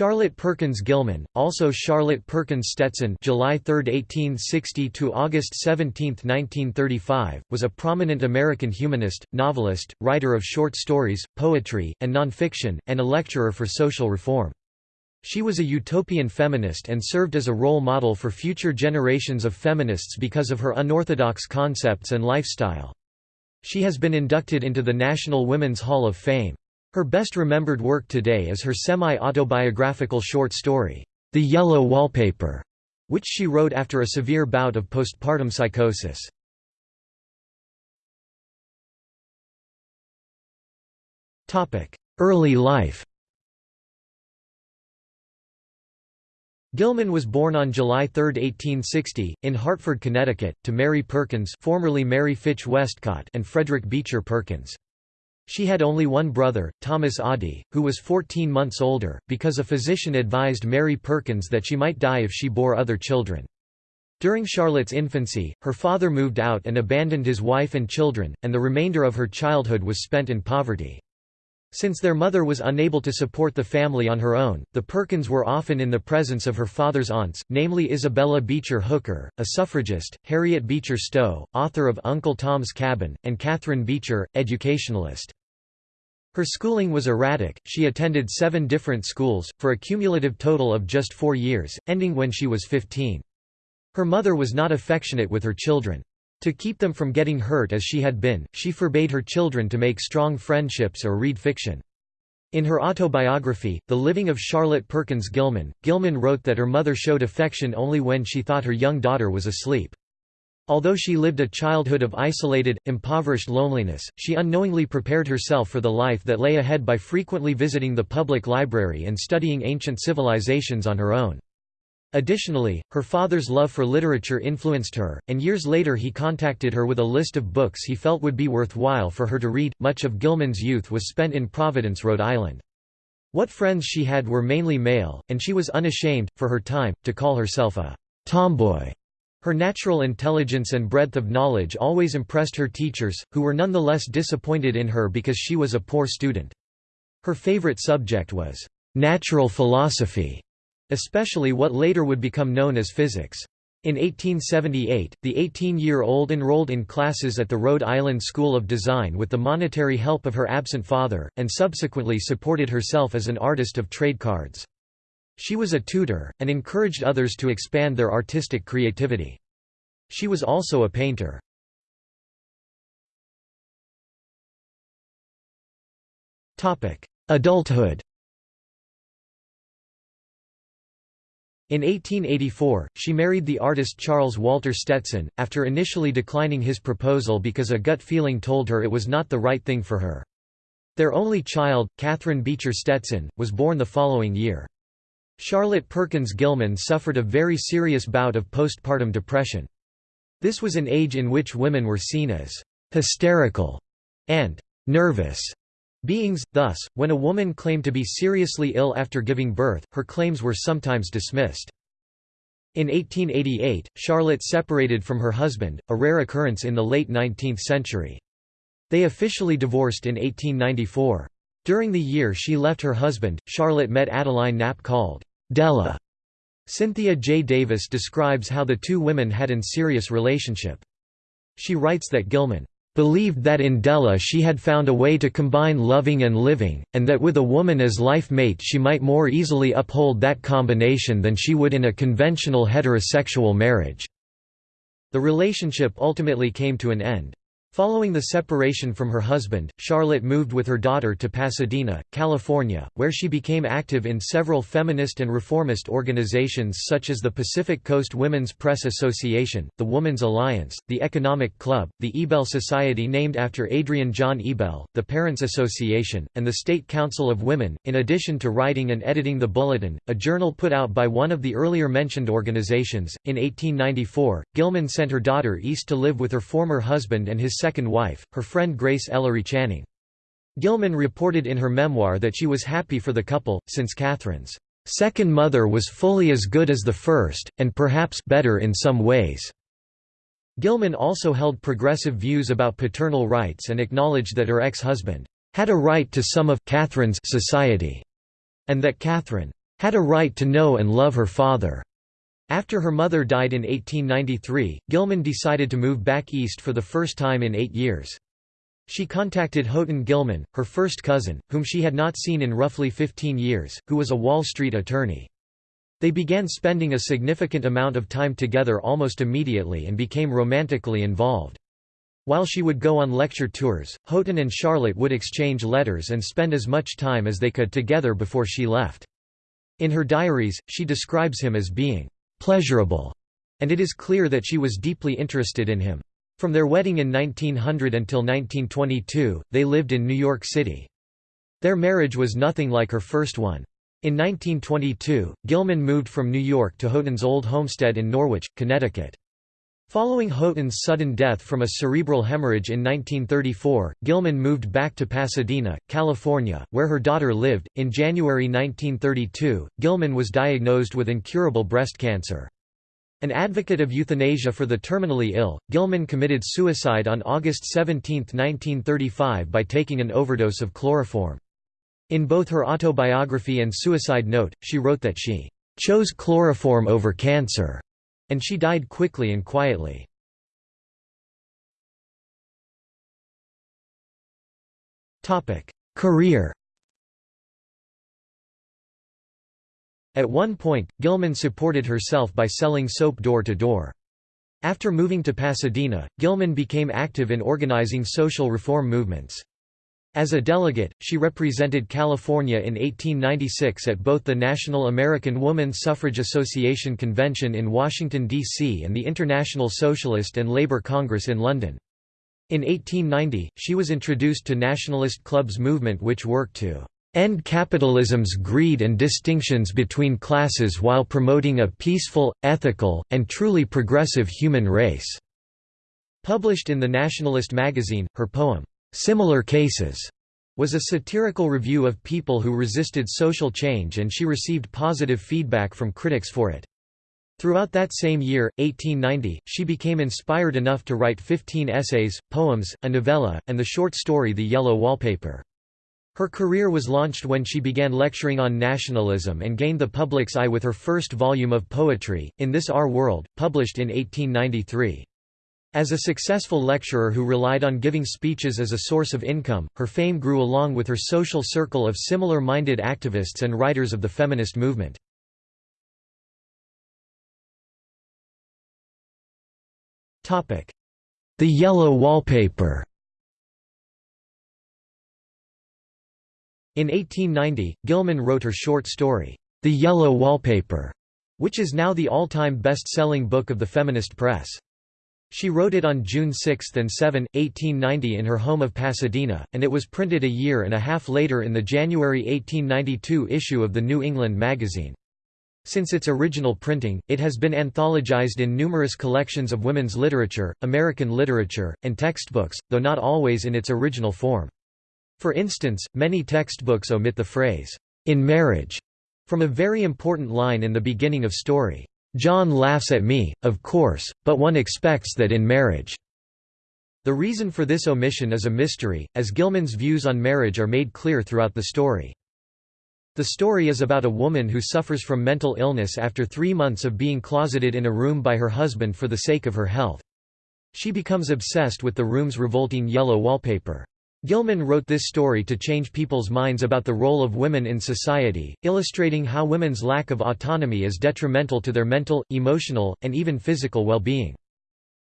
Charlotte Perkins Gilman, also Charlotte Perkins Stetson July 3, 1860 to August 17, 1935, was a prominent American humanist, novelist, writer of short stories, poetry, and nonfiction, and a lecturer for social reform. She was a utopian feminist and served as a role model for future generations of feminists because of her unorthodox concepts and lifestyle. She has been inducted into the National Women's Hall of Fame. Her best remembered work today is her semi-autobiographical short story, The Yellow Wallpaper, which she wrote after a severe bout of postpartum psychosis. Early life Gilman was born on July 3, 1860, in Hartford, Connecticut, to Mary Perkins formerly Mary Fitch Westcott and Frederick Beecher Perkins. She had only one brother, Thomas Adie, who was 14 months older, because a physician advised Mary Perkins that she might die if she bore other children. During Charlotte's infancy, her father moved out and abandoned his wife and children, and the remainder of her childhood was spent in poverty. Since their mother was unable to support the family on her own, the Perkins were often in the presence of her father's aunts, namely Isabella Beecher Hooker, a suffragist, Harriet Beecher Stowe, author of Uncle Tom's Cabin, and Catherine Beecher, educationalist. Her schooling was erratic, she attended seven different schools, for a cumulative total of just four years, ending when she was 15. Her mother was not affectionate with her children. To keep them from getting hurt as she had been, she forbade her children to make strong friendships or read fiction. In her autobiography, The Living of Charlotte Perkins Gilman, Gilman wrote that her mother showed affection only when she thought her young daughter was asleep. Although she lived a childhood of isolated, impoverished loneliness, she unknowingly prepared herself for the life that lay ahead by frequently visiting the public library and studying ancient civilizations on her own. Additionally, her father's love for literature influenced her, and years later he contacted her with a list of books he felt would be worthwhile for her to read. Much of Gilman's youth was spent in Providence, Rhode Island. What friends she had were mainly male, and she was unashamed, for her time, to call herself a tomboy. Her natural intelligence and breadth of knowledge always impressed her teachers, who were nonetheless disappointed in her because she was a poor student. Her favorite subject was natural philosophy, especially what later would become known as physics. In 1878, the 18-year-old enrolled in classes at the Rhode Island School of Design with the monetary help of her absent father, and subsequently supported herself as an artist of trade cards. She was a tutor, and encouraged others to expand their artistic creativity. She was also a painter. Adulthood In 1884, she married the artist Charles Walter Stetson, after initially declining his proposal because a gut feeling told her it was not the right thing for her. Their only child, Catherine Beecher Stetson, was born the following year. Charlotte Perkins Gilman suffered a very serious bout of postpartum depression. This was an age in which women were seen as hysterical and nervous beings, thus, when a woman claimed to be seriously ill after giving birth, her claims were sometimes dismissed. In 1888, Charlotte separated from her husband, a rare occurrence in the late 19th century. They officially divorced in 1894. During the year she left her husband, Charlotte met Adeline Knapp called Della. Cynthia J. Davis describes how the two women had an serious relationship. She writes that Gilman believed that in Della she had found a way to combine loving and living, and that with a woman as life mate she might more easily uphold that combination than she would in a conventional heterosexual marriage." The relationship ultimately came to an end. Following the separation from her husband, Charlotte moved with her daughter to Pasadena, California, where she became active in several feminist and reformist organizations such as the Pacific Coast Women's Press Association, the Woman's Alliance, the Economic Club, the Ebell Society named after Adrian John Ebell, the Parents Association, and the State Council of Women, in addition to writing and editing the Bulletin, a journal put out by one of the earlier mentioned organizations. In 1894, Gilman sent her daughter east to live with her former husband and his second wife, her friend Grace Ellery Channing. Gilman reported in her memoir that she was happy for the couple, since Catherine's second mother was fully as good as the first, and perhaps better in some ways. Gilman also held progressive views about paternal rights and acknowledged that her ex-husband had a right to some of Catherine's society, and that Catherine had a right to know and love her father. After her mother died in 1893, Gilman decided to move back east for the first time in eight years. She contacted Houghton Gilman, her first cousin, whom she had not seen in roughly 15 years, who was a Wall Street attorney. They began spending a significant amount of time together almost immediately and became romantically involved. While she would go on lecture tours, Houghton and Charlotte would exchange letters and spend as much time as they could together before she left. In her diaries, she describes him as being pleasurable, and it is clear that she was deeply interested in him. From their wedding in 1900 until 1922, they lived in New York City. Their marriage was nothing like her first one. In 1922, Gilman moved from New York to Houghton's old homestead in Norwich, Connecticut. Following Houghton's sudden death from a cerebral hemorrhage in 1934, Gilman moved back to Pasadena, California, where her daughter lived. In January 1932, Gilman was diagnosed with incurable breast cancer. An advocate of euthanasia for the terminally ill, Gilman committed suicide on August 17, 1935 by taking an overdose of chloroform. In both her autobiography and suicide note, she wrote that she chose chloroform over cancer and she died quickly and quietly. Career At one point, Gilman supported herself by selling soap door to door. After moving to Pasadena, Gilman became active in organizing social reform movements. As a delegate, she represented California in 1896 at both the National American Woman Suffrage Association Convention in Washington, D.C. and the International Socialist and Labour Congress in London. In 1890, she was introduced to Nationalist Club's movement which worked to end capitalism's greed and distinctions between classes while promoting a peaceful, ethical, and truly progressive human race." Published in the Nationalist magazine, her poem, Similar Cases was a satirical review of people who resisted social change and she received positive feedback from critics for it. Throughout that same year, 1890, she became inspired enough to write 15 essays, poems, a novella, and the short story The Yellow Wallpaper. Her career was launched when she began lecturing on nationalism and gained the public's eye with her first volume of poetry, In This Our World, published in 1893. As a successful lecturer who relied on giving speeches as a source of income, her fame grew along with her social circle of similar-minded activists and writers of the feminist movement. The Yellow Wallpaper In 1890, Gilman wrote her short story, The Yellow Wallpaper, which is now the all-time best-selling book of the feminist press. She wrote it on June 6 and 7, 1890 in her home of Pasadena, and it was printed a year and a half later in the January 1892 issue of the New England magazine. Since its original printing, it has been anthologized in numerous collections of women's literature, American literature, and textbooks, though not always in its original form. For instance, many textbooks omit the phrase, "'in marriage' from a very important line in the beginning of story. John laughs at me, of course, but one expects that in marriage. The reason for this omission is a mystery, as Gilman's views on marriage are made clear throughout the story. The story is about a woman who suffers from mental illness after three months of being closeted in a room by her husband for the sake of her health. She becomes obsessed with the room's revolting yellow wallpaper. Gilman wrote this story to change people's minds about the role of women in society, illustrating how women's lack of autonomy is detrimental to their mental, emotional, and even physical well-being.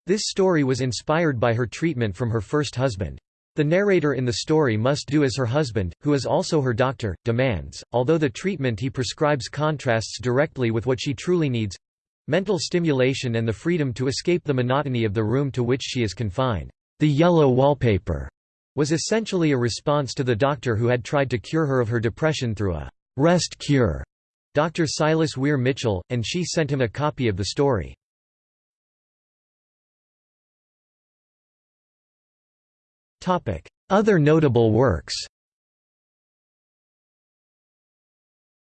This story was inspired by her treatment from her first husband. The narrator in the story must do as her husband, who is also her doctor, demands, although the treatment he prescribes contrasts directly with what she truly needs—mental stimulation and the freedom to escape the monotony of the room to which she is confined. The yellow wallpaper was essentially a response to the doctor who had tried to cure her of her depression through a rest cure, Dr. Silas Weir Mitchell, and she sent him a copy of the story. Other notable works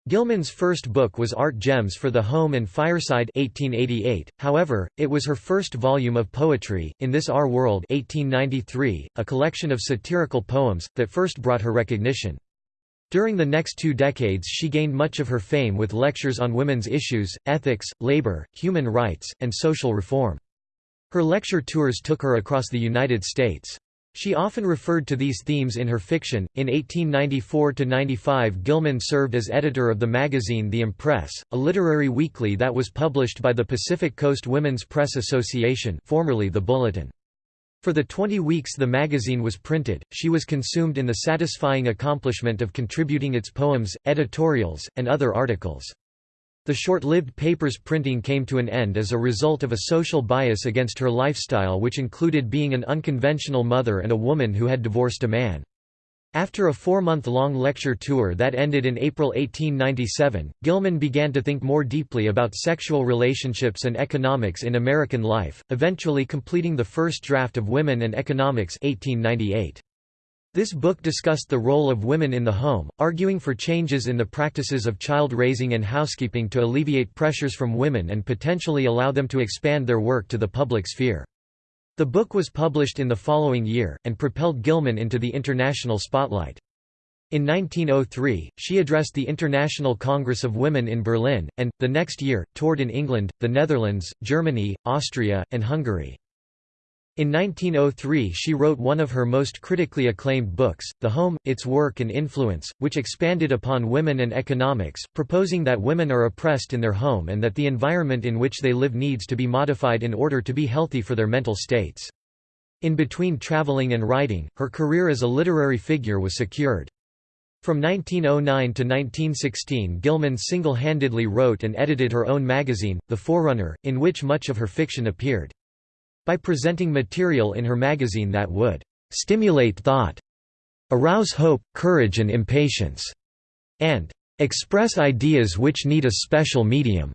Gilman's first book was Art Gems for the Home and Fireside 1888, however, it was her first volume of poetry, In This Our World 1893, a collection of satirical poems, that first brought her recognition. During the next two decades she gained much of her fame with lectures on women's issues, ethics, labor, human rights, and social reform. Her lecture tours took her across the United States. She often referred to these themes in her fiction. In 1894–95 Gilman served as editor of the magazine The Impress, a literary weekly that was published by the Pacific Coast Women's Press Association formerly the Bulletin. For the 20 weeks the magazine was printed, she was consumed in the satisfying accomplishment of contributing its poems, editorials, and other articles. The short-lived paper's printing came to an end as a result of a social bias against her lifestyle which included being an unconventional mother and a woman who had divorced a man. After a four-month-long lecture tour that ended in April 1897, Gilman began to think more deeply about sexual relationships and economics in American life, eventually completing the first draft of Women and Economics 1898. This book discussed the role of women in the home, arguing for changes in the practices of child raising and housekeeping to alleviate pressures from women and potentially allow them to expand their work to the public sphere. The book was published in the following year, and propelled Gilman into the international spotlight. In 1903, she addressed the International Congress of Women in Berlin, and, the next year, toured in England, the Netherlands, Germany, Austria, and Hungary. In 1903 she wrote one of her most critically acclaimed books, The Home, Its Work and Influence, which expanded upon women and economics, proposing that women are oppressed in their home and that the environment in which they live needs to be modified in order to be healthy for their mental states. In between traveling and writing, her career as a literary figure was secured. From 1909 to 1916 Gilman single-handedly wrote and edited her own magazine, The Forerunner, in which much of her fiction appeared. By presenting material in her magazine that would stimulate thought, arouse hope, courage and impatience, and express ideas which need a special medium.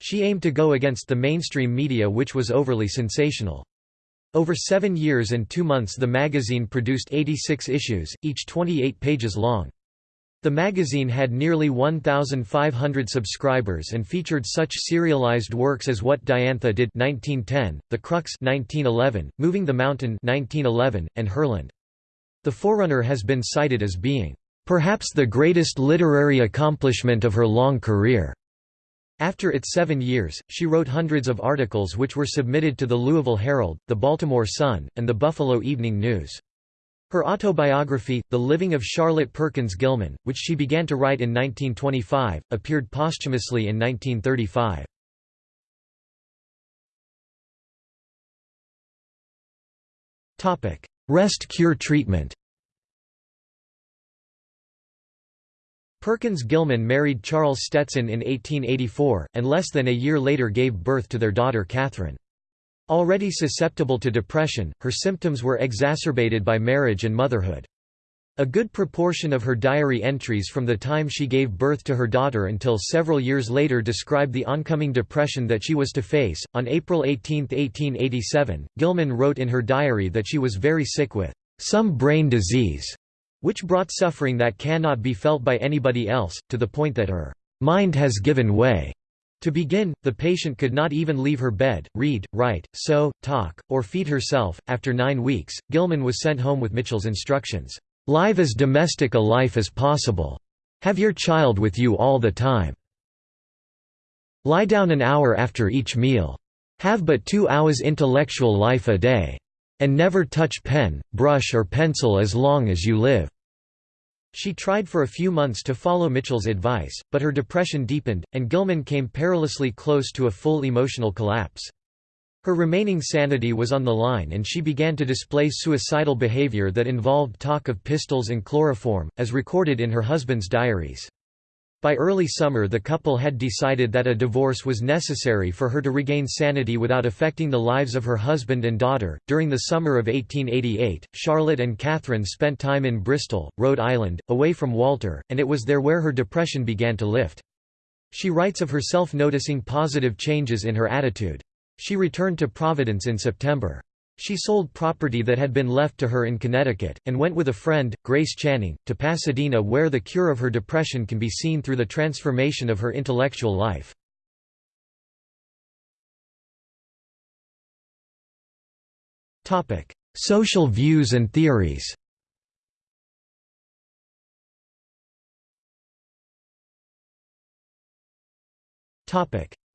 She aimed to go against the mainstream media which was overly sensational. Over seven years and two months the magazine produced 86 issues, each 28 pages long. The magazine had nearly 1,500 subscribers and featured such serialized works as What Diantha Did 1910, The Crux 1911, Moving the Mountain 1911, and Herland. The Forerunner has been cited as being, "...perhaps the greatest literary accomplishment of her long career." After its seven years, she wrote hundreds of articles which were submitted to the Louisville Herald, the Baltimore Sun, and the Buffalo Evening News. Her autobiography, The Living of Charlotte Perkins Gilman, which she began to write in 1925, appeared posthumously in 1935. Rest cure treatment Perkins Gilman married Charles Stetson in 1884, and less than a year later gave birth to their daughter Catherine. Already susceptible to depression, her symptoms were exacerbated by marriage and motherhood. A good proportion of her diary entries from the time she gave birth to her daughter until several years later describe the oncoming depression that she was to face. On April 18, 1887, Gilman wrote in her diary that she was very sick with some brain disease, which brought suffering that cannot be felt by anybody else, to the point that her mind has given way. To begin, the patient could not even leave her bed, read, write, sew, talk, or feed herself. After nine weeks, Gilman was sent home with Mitchell's instructions Live as domestic a life as possible. Have your child with you all the time. Lie down an hour after each meal. Have but two hours intellectual life a day. And never touch pen, brush or pencil as long as you live. She tried for a few months to follow Mitchell's advice, but her depression deepened, and Gilman came perilously close to a full emotional collapse. Her remaining sanity was on the line and she began to display suicidal behavior that involved talk of pistols and chloroform, as recorded in her husband's diaries. By early summer the couple had decided that a divorce was necessary for her to regain sanity without affecting the lives of her husband and daughter. During the summer of 1888, Charlotte and Catherine spent time in Bristol, Rhode Island, away from Walter, and it was there where her depression began to lift. She writes of herself noticing positive changes in her attitude. She returned to Providence in September. She sold property that had been left to her in Connecticut, and went with a friend, Grace Channing, to Pasadena where the cure of her depression can be seen through the transformation of her intellectual life. Social views and theories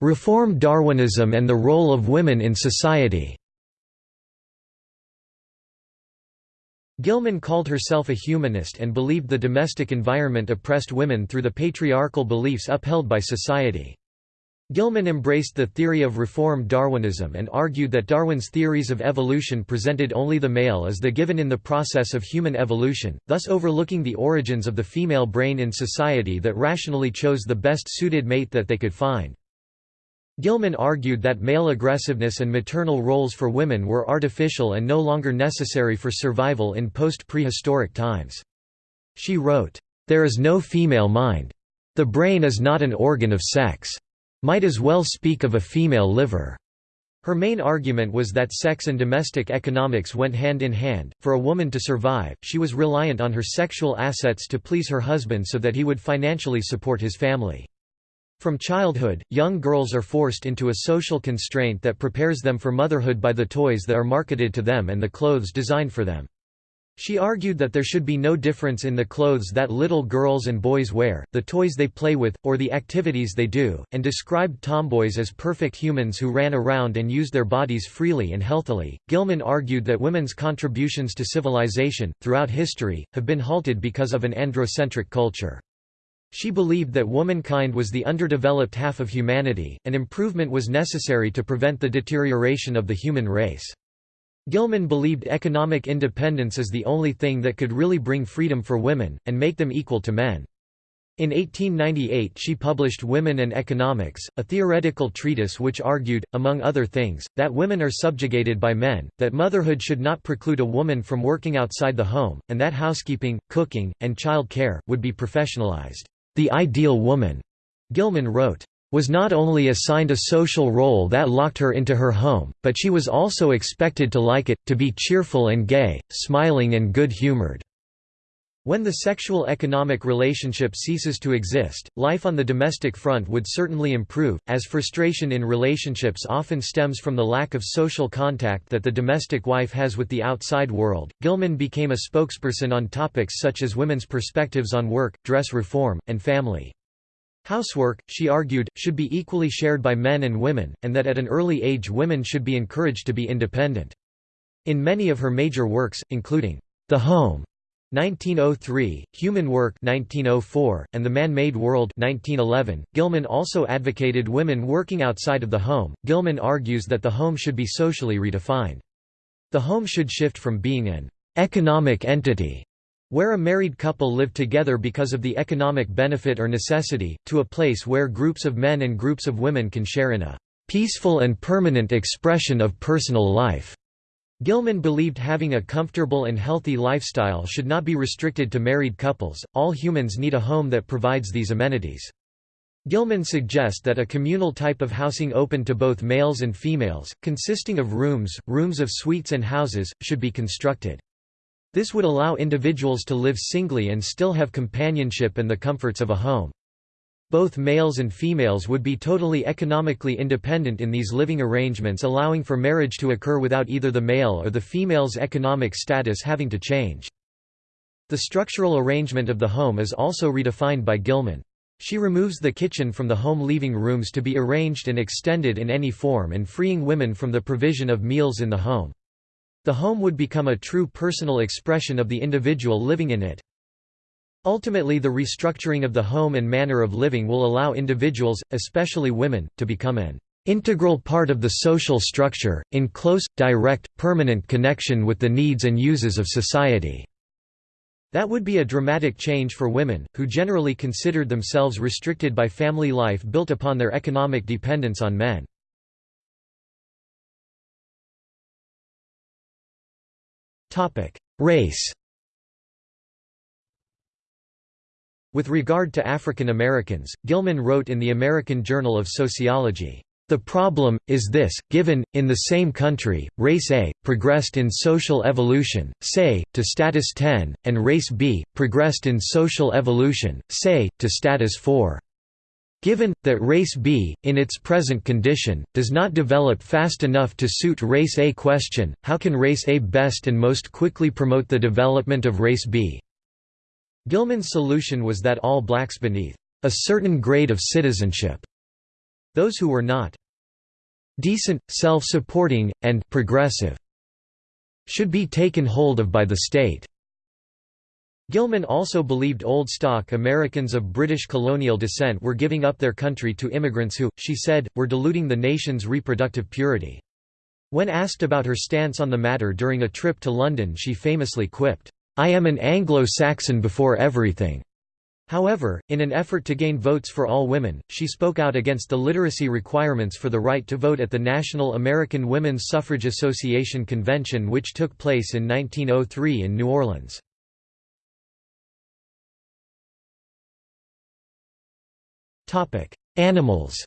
Reform Darwinism and the role of women in society Gilman called herself a humanist and believed the domestic environment oppressed women through the patriarchal beliefs upheld by society. Gilman embraced the theory of reform Darwinism and argued that Darwin's theories of evolution presented only the male as the given in the process of human evolution, thus overlooking the origins of the female brain in society that rationally chose the best suited mate that they could find. Gilman argued that male aggressiveness and maternal roles for women were artificial and no longer necessary for survival in post-prehistoric times. She wrote, "...there is no female mind. The brain is not an organ of sex. Might as well speak of a female liver." Her main argument was that sex and domestic economics went hand in hand. For a woman to survive, she was reliant on her sexual assets to please her husband so that he would financially support his family. From childhood, young girls are forced into a social constraint that prepares them for motherhood by the toys that are marketed to them and the clothes designed for them. She argued that there should be no difference in the clothes that little girls and boys wear, the toys they play with, or the activities they do, and described tomboys as perfect humans who ran around and used their bodies freely and healthily. Gilman argued that women's contributions to civilization, throughout history, have been halted because of an androcentric culture. She believed that womankind was the underdeveloped half of humanity, and improvement was necessary to prevent the deterioration of the human race. Gilman believed economic independence is the only thing that could really bring freedom for women, and make them equal to men. In 1898 she published Women and Economics, a theoretical treatise which argued, among other things, that women are subjugated by men, that motherhood should not preclude a woman from working outside the home, and that housekeeping, cooking, and child care, would be professionalized. The ideal woman, Gilman wrote, was not only assigned a social role that locked her into her home, but she was also expected to like it, to be cheerful and gay, smiling and good-humored. When the sexual economic relationship ceases to exist, life on the domestic front would certainly improve, as frustration in relationships often stems from the lack of social contact that the domestic wife has with the outside world. Gilman became a spokesperson on topics such as women's perspectives on work, dress reform, and family. Housework, she argued, should be equally shared by men and women, and that at an early age women should be encouraged to be independent. In many of her major works, including The Home, 1903, Human Work 1904, and The Man-Made World 1911. Gilman also advocated women working outside of the home. Gilman argues that the home should be socially redefined. The home should shift from being an economic entity where a married couple live together because of the economic benefit or necessity, to a place where groups of men and groups of women can share in a peaceful and permanent expression of personal life. Gilman believed having a comfortable and healthy lifestyle should not be restricted to married couples, all humans need a home that provides these amenities. Gilman suggests that a communal type of housing open to both males and females, consisting of rooms, rooms of suites and houses, should be constructed. This would allow individuals to live singly and still have companionship and the comforts of a home. Both males and females would be totally economically independent in these living arrangements allowing for marriage to occur without either the male or the female's economic status having to change. The structural arrangement of the home is also redefined by Gilman. She removes the kitchen from the home leaving rooms to be arranged and extended in any form and freeing women from the provision of meals in the home. The home would become a true personal expression of the individual living in it. Ultimately the restructuring of the home and manner of living will allow individuals, especially women, to become an integral part of the social structure, in close, direct, permanent connection with the needs and uses of society." That would be a dramatic change for women, who generally considered themselves restricted by family life built upon their economic dependence on men. Race With regard to African Americans, Gilman wrote in the American Journal of Sociology, "...the problem, is this, given, in the same country, race A, progressed in social evolution, say, to status 10, and race B, progressed in social evolution, say, to status 4. Given, that race B, in its present condition, does not develop fast enough to suit race A question, how can race A best and most quickly promote the development of race B? Gilman's solution was that all blacks beneath a certain grade of citizenship Those who were not decent, self-supporting, and progressive should be taken hold of by the state. Gilman also believed old stock Americans of British colonial descent were giving up their country to immigrants who, she said, were diluting the nation's reproductive purity. When asked about her stance on the matter during a trip to London she famously quipped, "'I am an Anglo-Saxon before everything'". However, in an effort to gain votes for all women, she spoke out against the literacy requirements for the right to vote at the National American Women's Suffrage Association convention which took place in 1903 in New Orleans. Animals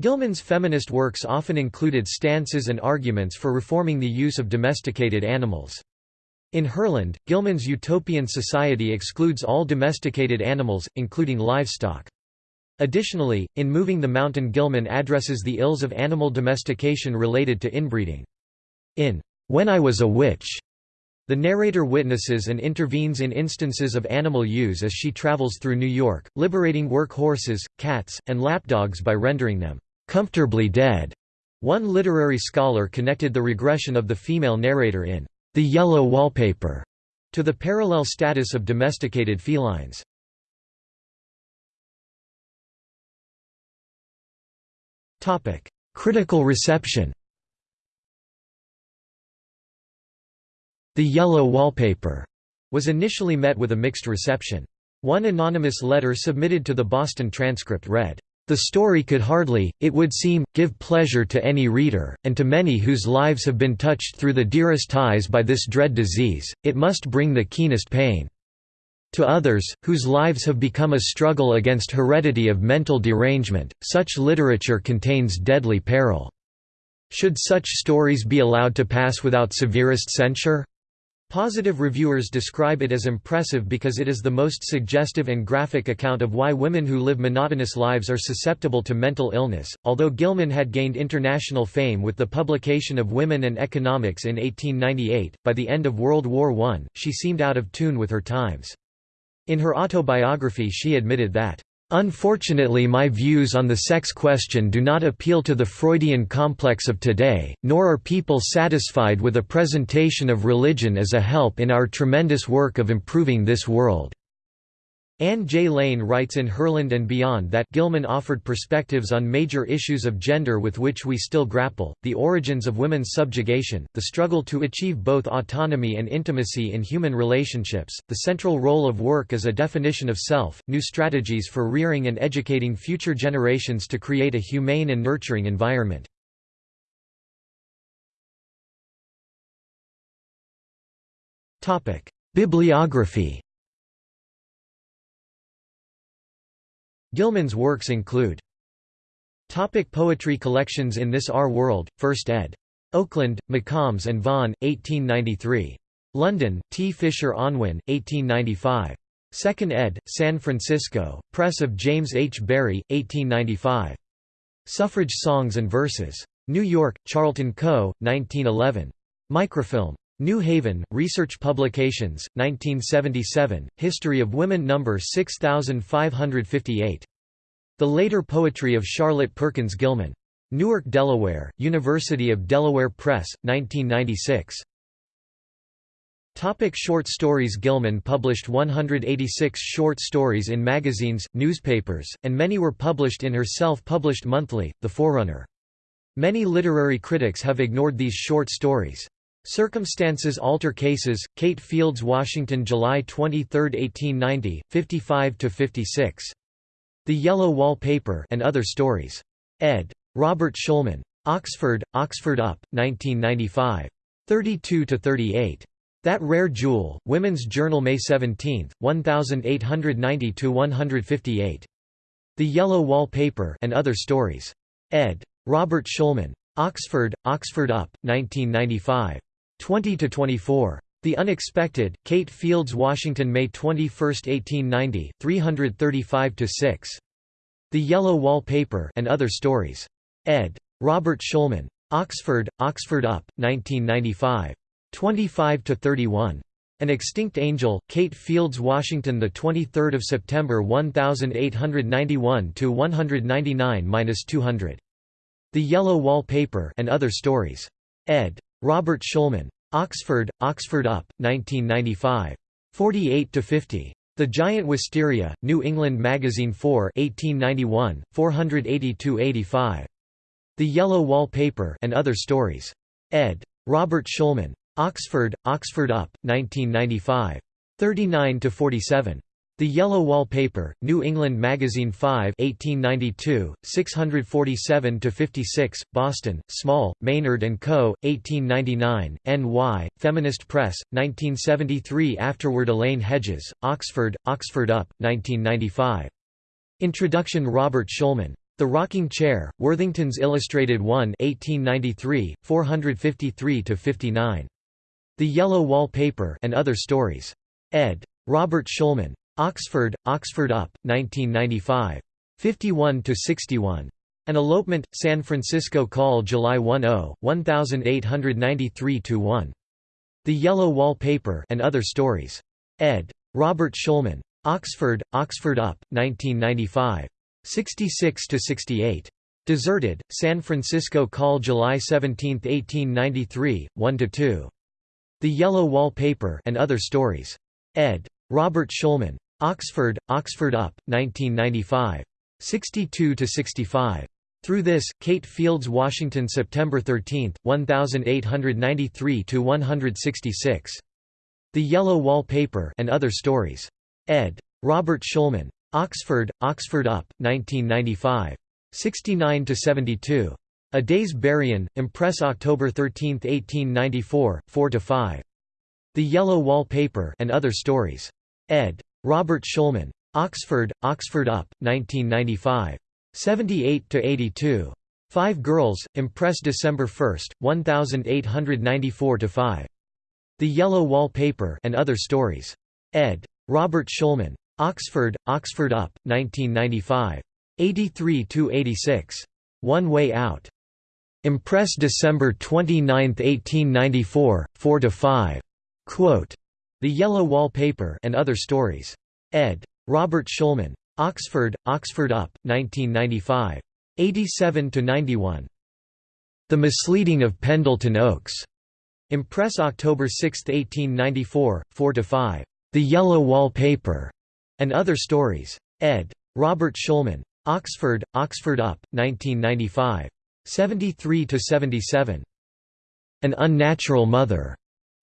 Gilman's feminist works often included stances and arguments for reforming the use of domesticated animals. In Herland, Gilman's utopian society excludes all domesticated animals, including livestock. Additionally, in Moving the Mountain Gilman addresses the ills of animal domestication related to inbreeding. In When I Was a Witch, the narrator witnesses and intervenes in instances of animal use as she travels through New York, liberating work horses, cats, and lapdogs by rendering them comfortably dead. One literary scholar connected the regression of the female narrator in the yellow wallpaper, to the parallel status of domesticated felines. Topic: Critical reception The Yellow Wallpaper was initially met with a mixed reception. One anonymous letter submitted to the Boston Transcript read, the story could hardly, it would seem, give pleasure to any reader, and to many whose lives have been touched through the dearest ties by this dread disease, it must bring the keenest pain. To others, whose lives have become a struggle against heredity of mental derangement, such literature contains deadly peril. Should such stories be allowed to pass without severest censure? Positive reviewers describe it as impressive because it is the most suggestive and graphic account of why women who live monotonous lives are susceptible to mental illness. Although Gilman had gained international fame with the publication of Women and Economics in 1898, by the end of World War I, she seemed out of tune with her times. In her autobiography, she admitted that Unfortunately my views on the sex question do not appeal to the Freudian complex of today, nor are people satisfied with a presentation of religion as a help in our tremendous work of improving this world. Anne J. Lane writes in Herland and Beyond that Gilman offered perspectives on major issues of gender with which we still grapple, the origins of women's subjugation, the struggle to achieve both autonomy and intimacy in human relationships, the central role of work as a definition of self, new strategies for rearing and educating future generations to create a humane and nurturing environment. Bibliography Gilman's works include Topic poetry collections In This Our World, 1st ed. Oakland, McCombs and Vaughan, 1893. London, T. Fisher Unwin, 1895. 2nd ed., San Francisco, Press of James H. Barry, 1895. Suffrage Songs and Verses. New York, Charlton Co., 1911. Microfilm. New Haven, Research Publications, 1977, History of Women No. 6558. The Later Poetry of Charlotte Perkins Gilman. Newark, Delaware, University of Delaware Press, 1996. Topic short stories Gilman published 186 short stories in magazines, newspapers, and many were published in her self-published monthly, The Forerunner. Many literary critics have ignored these short stories. Circumstances alter cases. Kate Fields, Washington, July 23, 1890, 55–56. The Yellow Wallpaper and Other Stories. Ed. Robert Shulman. Oxford, Oxford Up, 1995. 32–38. That Rare Jewel, Women's Journal May 17, 1890–158. The Yellow Wallpaper and Other Stories. Ed. Robert Shulman. Oxford, Oxford Up, 1995. 20 to 24. The Unexpected, Kate Fields Washington May 21, 1890, 335 to 6. The Yellow Wallpaper and Other Stories. Ed. Robert Shulman. Oxford, Oxford Up, 1995. 25 to 31. An Extinct Angel, Kate Fields Washington the 23 September 1891 to 199 minus 200. The Yellow Wallpaper and Other Stories. ed. Robert Shulman. Oxford, Oxford Up, 1995. 48–50. The Giant Wisteria, New England Magazine 4 1891, 482–85. The Yellow Wallpaper and Other Stories. ed. Robert Shulman. Oxford, Oxford Up, 1995. 39–47. The Yellow Wallpaper, New England Magazine 5 1892, 647–56, Boston, Small, Maynard & Co., 1899, N.Y., Feminist Press, 1973 Afterward Elaine Hedges, Oxford, Oxford Up, 1995. Introduction Robert Shulman. The Rocking Chair, Worthington's Illustrated 1 1893, 453–59. The Yellow Wallpaper and Other Stories. ed. Robert Shulman. Oxford, Oxford Up, 1995. 51–61. An Elopement, San Francisco Call July 10, 1893–1. The Yellow Wallpaper and Other Stories. ed. Robert Shulman. Oxford, Oxford Up, 1995. 66–68. Deserted, San Francisco Call July 17, 1893, 1–2. The Yellow Wallpaper and Other Stories. ed. Robert Shulman. Oxford, Oxford Up, 1995. 62–65. Through this, Kate Fields Washington September 13, 1893–166. The Yellow Wall Paper and Other Stories. ed. Robert Shulman. Oxford, Oxford Up, 1995. 69–72. A Day's Berryin', Impress October 13, 1894, 4–5. The Yellow Wall Paper and Other Stories. ed. Robert Shulman. Oxford, Oxford Up, 1995. 78–82. Five Girls, Impress December 1, 1894–5. The Yellow Wall Paper and Other Stories. ed. Robert Shulman. Oxford, Oxford Up, 1995. 83–86. One Way Out. Impress December 29, 1894, 4–5. Quote, the Yellow Wallpaper and Other Stories. ed. Robert Shulman. Oxford, Oxford Up, 1995. 87–91. The Misleading of Pendleton Oaks. Impress October 6, 1894, 4–5. The Yellow Wallpaper and Other Stories. ed. Robert Shulman. Oxford, Oxford Up, 1995. 73–77. An Unnatural Mother.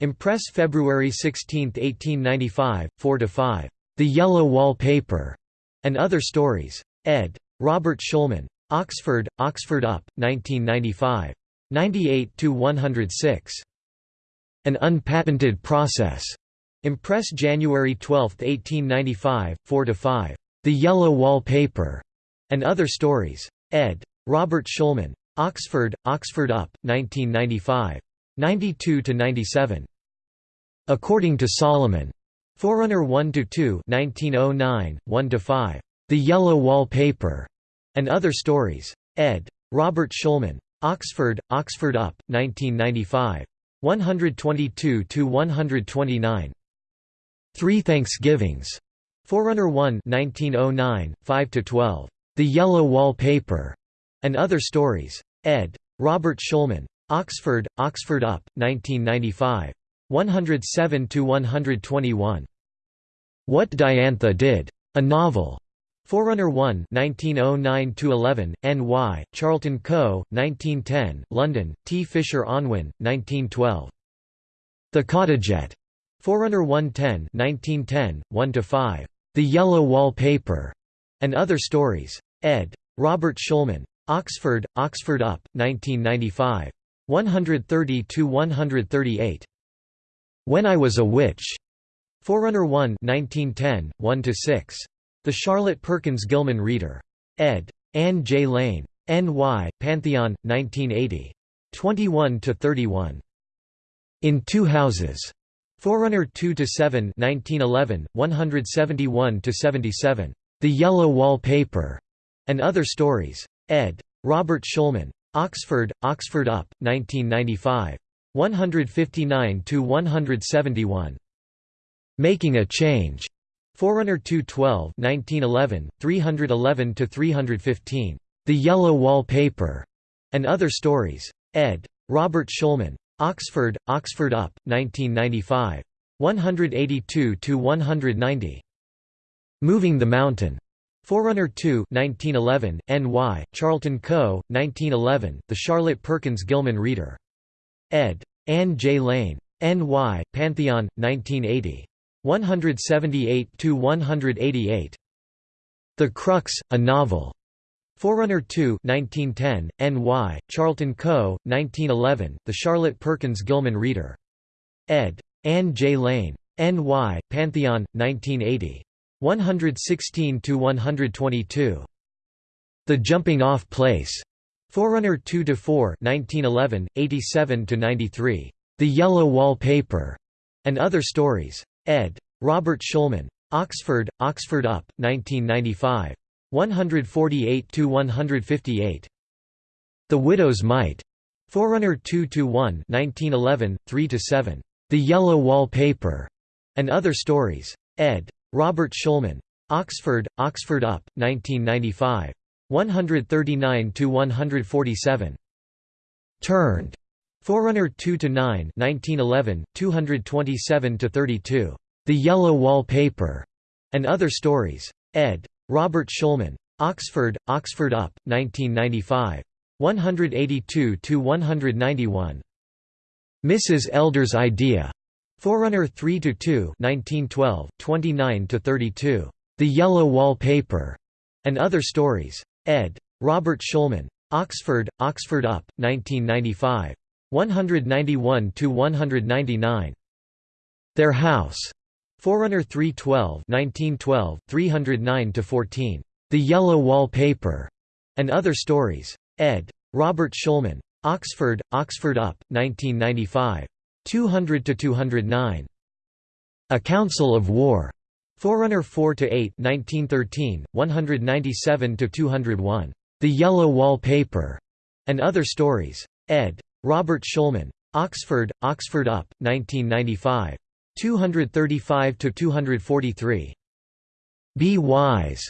Impress February 16, 1895, 4–5. The Yellow Wall Paper, and Other Stories. ed. Robert Shulman. Oxford, Oxford Up, 1995. 98–106. An Unpatented Process. Impress January 12, 1895, 4–5. The Yellow Wall Paper, and Other Stories. ed. Robert Shulman. Oxford, Oxford Up, 1995. 92–97. According to Solomon. Forerunner 1–2 1909, 1–5. The Yellow Wall Paper, and Other Stories. ed. Robert Shulman. Oxford, Oxford Up, 1995. 122–129. Three Thanksgivings. Forerunner 1 1909, 5–12. The Yellow Wall Paper, and Other Stories. ed. Robert Shulman. Oxford, Oxford Up, 1995. 107–121. What Diantha Did. A Novel. Forerunner 1 1909–11, N.Y., Charlton Co., 1910, London, T. Fisher Unwin, 1912. The Cottagette. Forerunner 110 1910, 1–5. The Yellow Wallpaper. And Other Stories. ed. Robert Shulman. Oxford, Oxford Up, 1995. 130–138. When I Was a Witch. Forerunner 1 1910, 1 to 6. The Charlotte Perkins Gilman Reader. ed. Anne J. Lane. N.Y., Pantheon, 1980. 21 to 31. In Two Houses. Forerunner 2 to 7, 1911, 171 to 77. The Yellow Wallpaper. And Other Stories. ed. Robert Shulman. Oxford, Oxford Up, 1995. 159–171. Making a Change. Forerunner 212 1911, 311–315. The Yellow Wallpaper. And Other Stories. Ed. Robert Shulman. Oxford, Oxford Up, 1995. 182 to 190. Moving the Mountain. Forerunner 2 1911, N.Y., Charlton Co., 1911, The Charlotte Perkins Gilman Reader. ed. Anne J. Lane. N.Y., Pantheon, 1980. 178–188. The Crux, a Novel. Forerunner 2 1910, N.Y., Charlton Co., 1911, The Charlotte Perkins Gilman Reader. ed. Anne J. Lane. N.Y., Pantheon, 1980. 116–122. The Jumping Off Place. Forerunner 2 to 4, 1911, 87 to 93. The Yellow Wallpaper And Other Stories. ed. Robert Shulman. Oxford, Oxford Up, 1995. 148 to 158. The Widow's Mite. Forerunner 2 to 1, 1911, 3 to 7. The Yellow Wallpaper And Other Stories. ed. Robert Shulman. Oxford, Oxford Up, 1995. 139–147. Turned. Forerunner 2–9 1911, 227–32. The Yellow Wallpaper And Other Stories. ed. Robert Shulman. Oxford, Oxford Up, 1995. 182–191. Mrs. Elder's Idea. Forerunner 3 to 2, 1912, 29 to 32. The Yellow Wallpaper And Other Stories. ed. Robert Shulman. Oxford, Oxford Up, 1995. 191 to 199. Their House. Forerunner 312 1912, 309 to 14. The Yellow Wallpaper And Other Stories. ed. Robert Shulman. Oxford, Oxford Up, 1995. 200–209. A Council of War. Forerunner 4 to 8, 1913, 197 to 201. The Yellow Wall Paper. And Other Stories. ed. Robert Shulman. Oxford, Oxford Up, 1995. 235 to 243. Be Wise.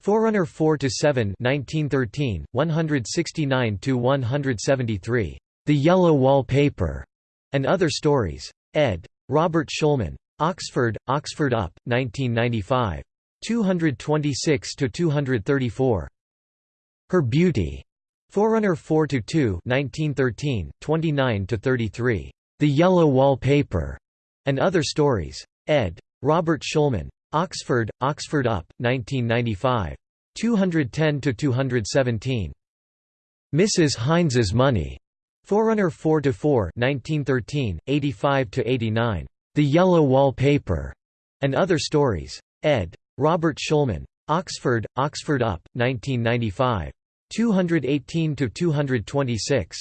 Forerunner 4 to 7, 1913, 169 to 173. The Yellow Wall Paper. And Other Stories. ed. Robert Shulman. Oxford, Oxford Up, 1995. 226–234. Her Beauty. Forerunner 4–2 1913, 29–33. The Yellow Wall Paper. And Other Stories. ed. Robert Shulman. Oxford, Oxford Up, 1995. 210–217. Mrs. Hines's Money. Forerunner 4 to 4, 1913, 85 to 89. The Yellow Wallpaper, And Other Stories. ed. Robert Shulman. Oxford, Oxford Up, 1995. 218 to 226.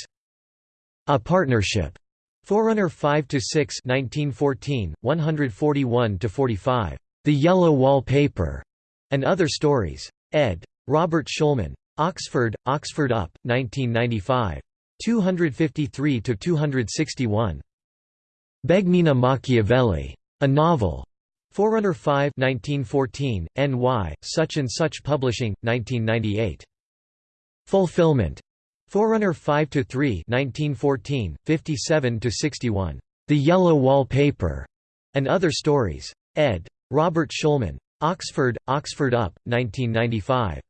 A Partnership. Forerunner 5 to 6, 1914, 141 to 45. The Yellow Wallpaper, And Other Stories. ed. Robert Shulman. Oxford, Oxford Up, 1995. 253–261. Benigna Machiavelli. A Novel. Forerunner 5 1914, NY, Such and Such Publishing, 1998. Fulfillment. Forerunner 5 to 3 1914, 57 to 61. The Yellow Wall Paper. And Other Stories. ed. Robert Shulman. Oxford, Oxford Up, 1995.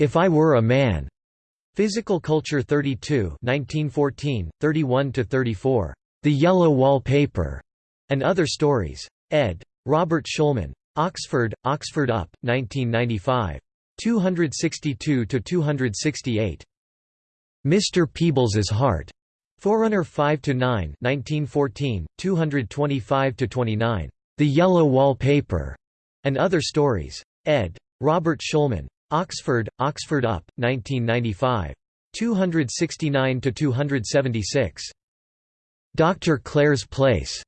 If I Were a Man. Physical Culture 32 1914, 31–34. The Yellow Wallpaper, And Other Stories. ed. Robert Shulman. Oxford, Oxford Up, 1995. 262–268. Mr. Peebles's Heart. Forerunner 5–9 1914, 225–29. The Yellow Wallpaper, And Other Stories. ed. Robert Shulman. Oxford, Oxford Up, 1995. 269–276. Dr. Clare's Place.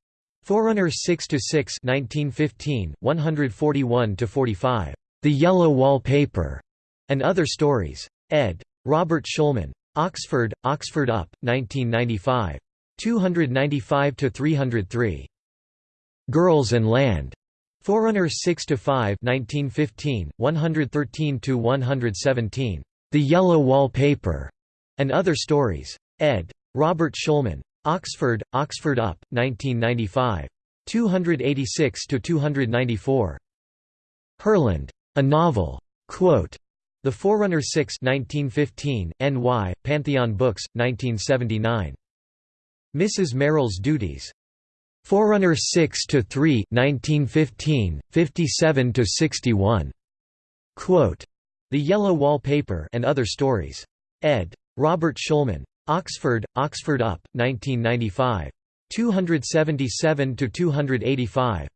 Forerunner 6–6 1915, 141–45. The Yellow Wallpaper And Other Stories. ed. Robert Shulman. Oxford, Oxford Up, 1995. 295–303. Girls and Land. Forerunner 6 to 5, 1915, 113 to 117. The Yellow Wall Paper, and Other Stories. Ed. Robert Shulman. Oxford, Oxford Up, 1995. 286 to 294. Herland. A Novel. Quote, the Forerunner 6 1915, N.Y., Pantheon Books, 1979. Mrs. Merrill's Duties. Forerunner 6 to 3 1915, 57 to 61. Quote, the Yellow Wallpaper and Other Stories. Ed. Robert Shulman. Oxford, Oxford Up, 1995. 277 to 285.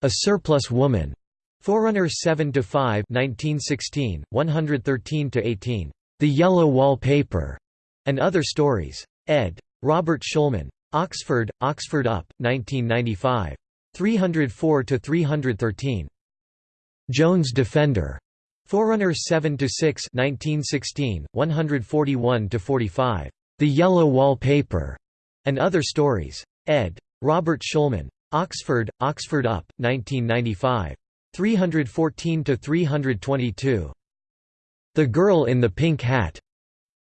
A Surplus Woman. Forerunner 7 to 5 1916, 113 to 18. The Yellow Wallpaper and Other Stories. Ed. Robert Shulman. Oxford, Oxford Up, 1995. 304 to 313. Jones Defender. Forerunner 7 to 6 1916, 141 to 45. The Yellow Wallpaper and Other Stories. Ed. Robert Shulman. Oxford, Oxford Up, 1995. 314 to 322. The Girl in the Pink Hat.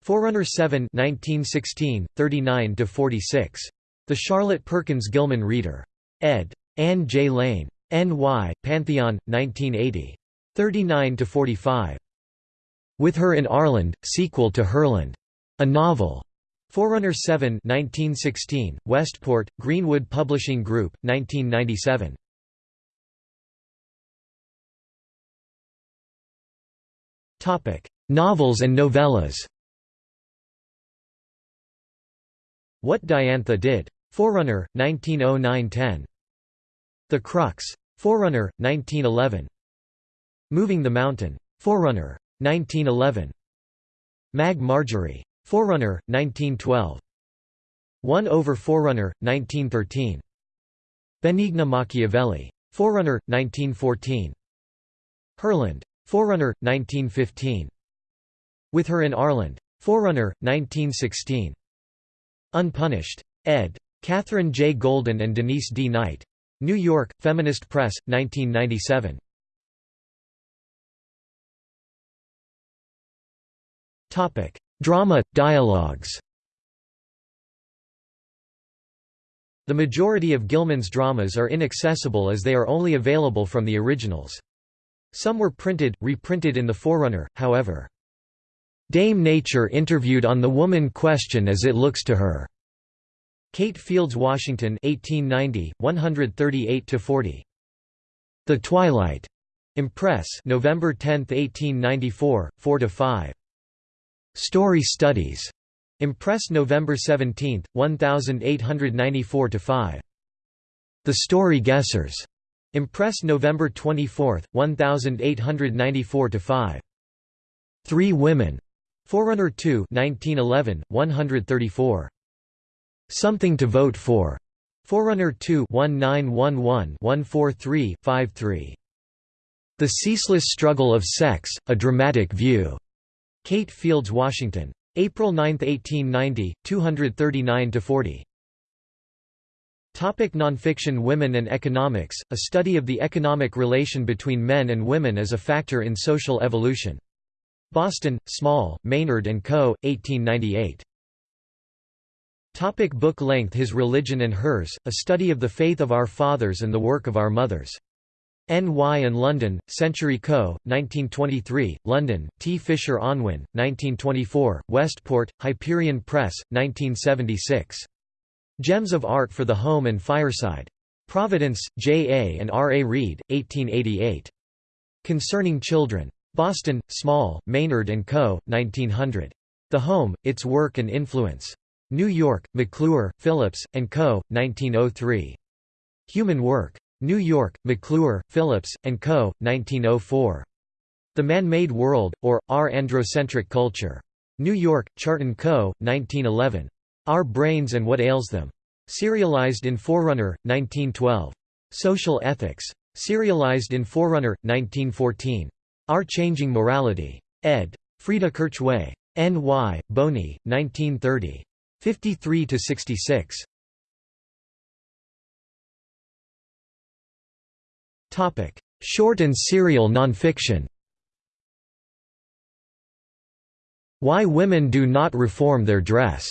Forerunner 7 1916, 39 to 46. The Charlotte Perkins Gilman Reader. Ed. Anne J. Lane. N.Y., Pantheon, 1980. 39 to 45. With Her in Ourland, sequel to Herland. A novel. Forerunner 7 1916, Westport, Greenwood Publishing Group, 1997. Novels and novellas What Diantha Did. Forerunner, 1909–10. The Crux. Forerunner, 1911. Moving the Mountain. Forerunner. 1911. Mag Marjorie. Forerunner, 1912. 1 over Forerunner, 1913. Benigna Machiavelli. Forerunner, 1914. Herland. Forerunner, 1915. With Her in Ourland. Forerunner, 1916. Unpunished. ed. Catherine J. Golden and Denise D. Knight. New York, Feminist Press, 1997. Topic: Drama, dialogues The majority of Gilman's dramas are inaccessible as they are only available from the originals. Some were printed, reprinted in the Forerunner, however. Dame Nature interviewed on the woman question as it looks to her. Kate Fields Washington 1890, 138–40. The Twilight. Impress November 10, 1894, 4–5. Story Studies. Impress November 17, 1894–5. The Story Guessers. Impress November 24, 1894–5. Three Women. Forerunner 2 1911, 134. Something to Vote For. Forerunner 2 1911-143-53. The Ceaseless Struggle of Sex, A Dramatic View. Kate Fields Washington. April 9, 1890, 239–40. Topic nonfiction Women and Economics, a study of the economic relation between men and women as a factor in social evolution. Boston, Small, Maynard & Co., 1898. Topic book length His Religion and Hers, a study of the faith of our fathers and the work of our mothers. N.Y. and London, Century Co., 1923, London, T. Fisher Unwin, 1924, Westport, Hyperion Press, 1976. Gems of Art for the Home and Fireside. Providence, J. A. and R. A. Reid, 1888. Concerning Children. Boston, Small, Maynard & Co., 1900. The Home, Its Work and Influence. New York, McClure, Phillips, & Co., 1903. Human Work. New York, McClure, Phillips, & Co., 1904. The Man-Made World, or, Our Androcentric Culture. New York, Chart & Co., 1911. Our Brains and What Ails Them. Serialized in Forerunner, 1912. Social Ethics. Serialized in Forerunner, 1914. Our Changing Morality. ed. Frida Kirchwey. N. Y., Boni, 1930. 53–66. Topic: Short and serial nonfiction Why Women Do Not Reform Their Dress.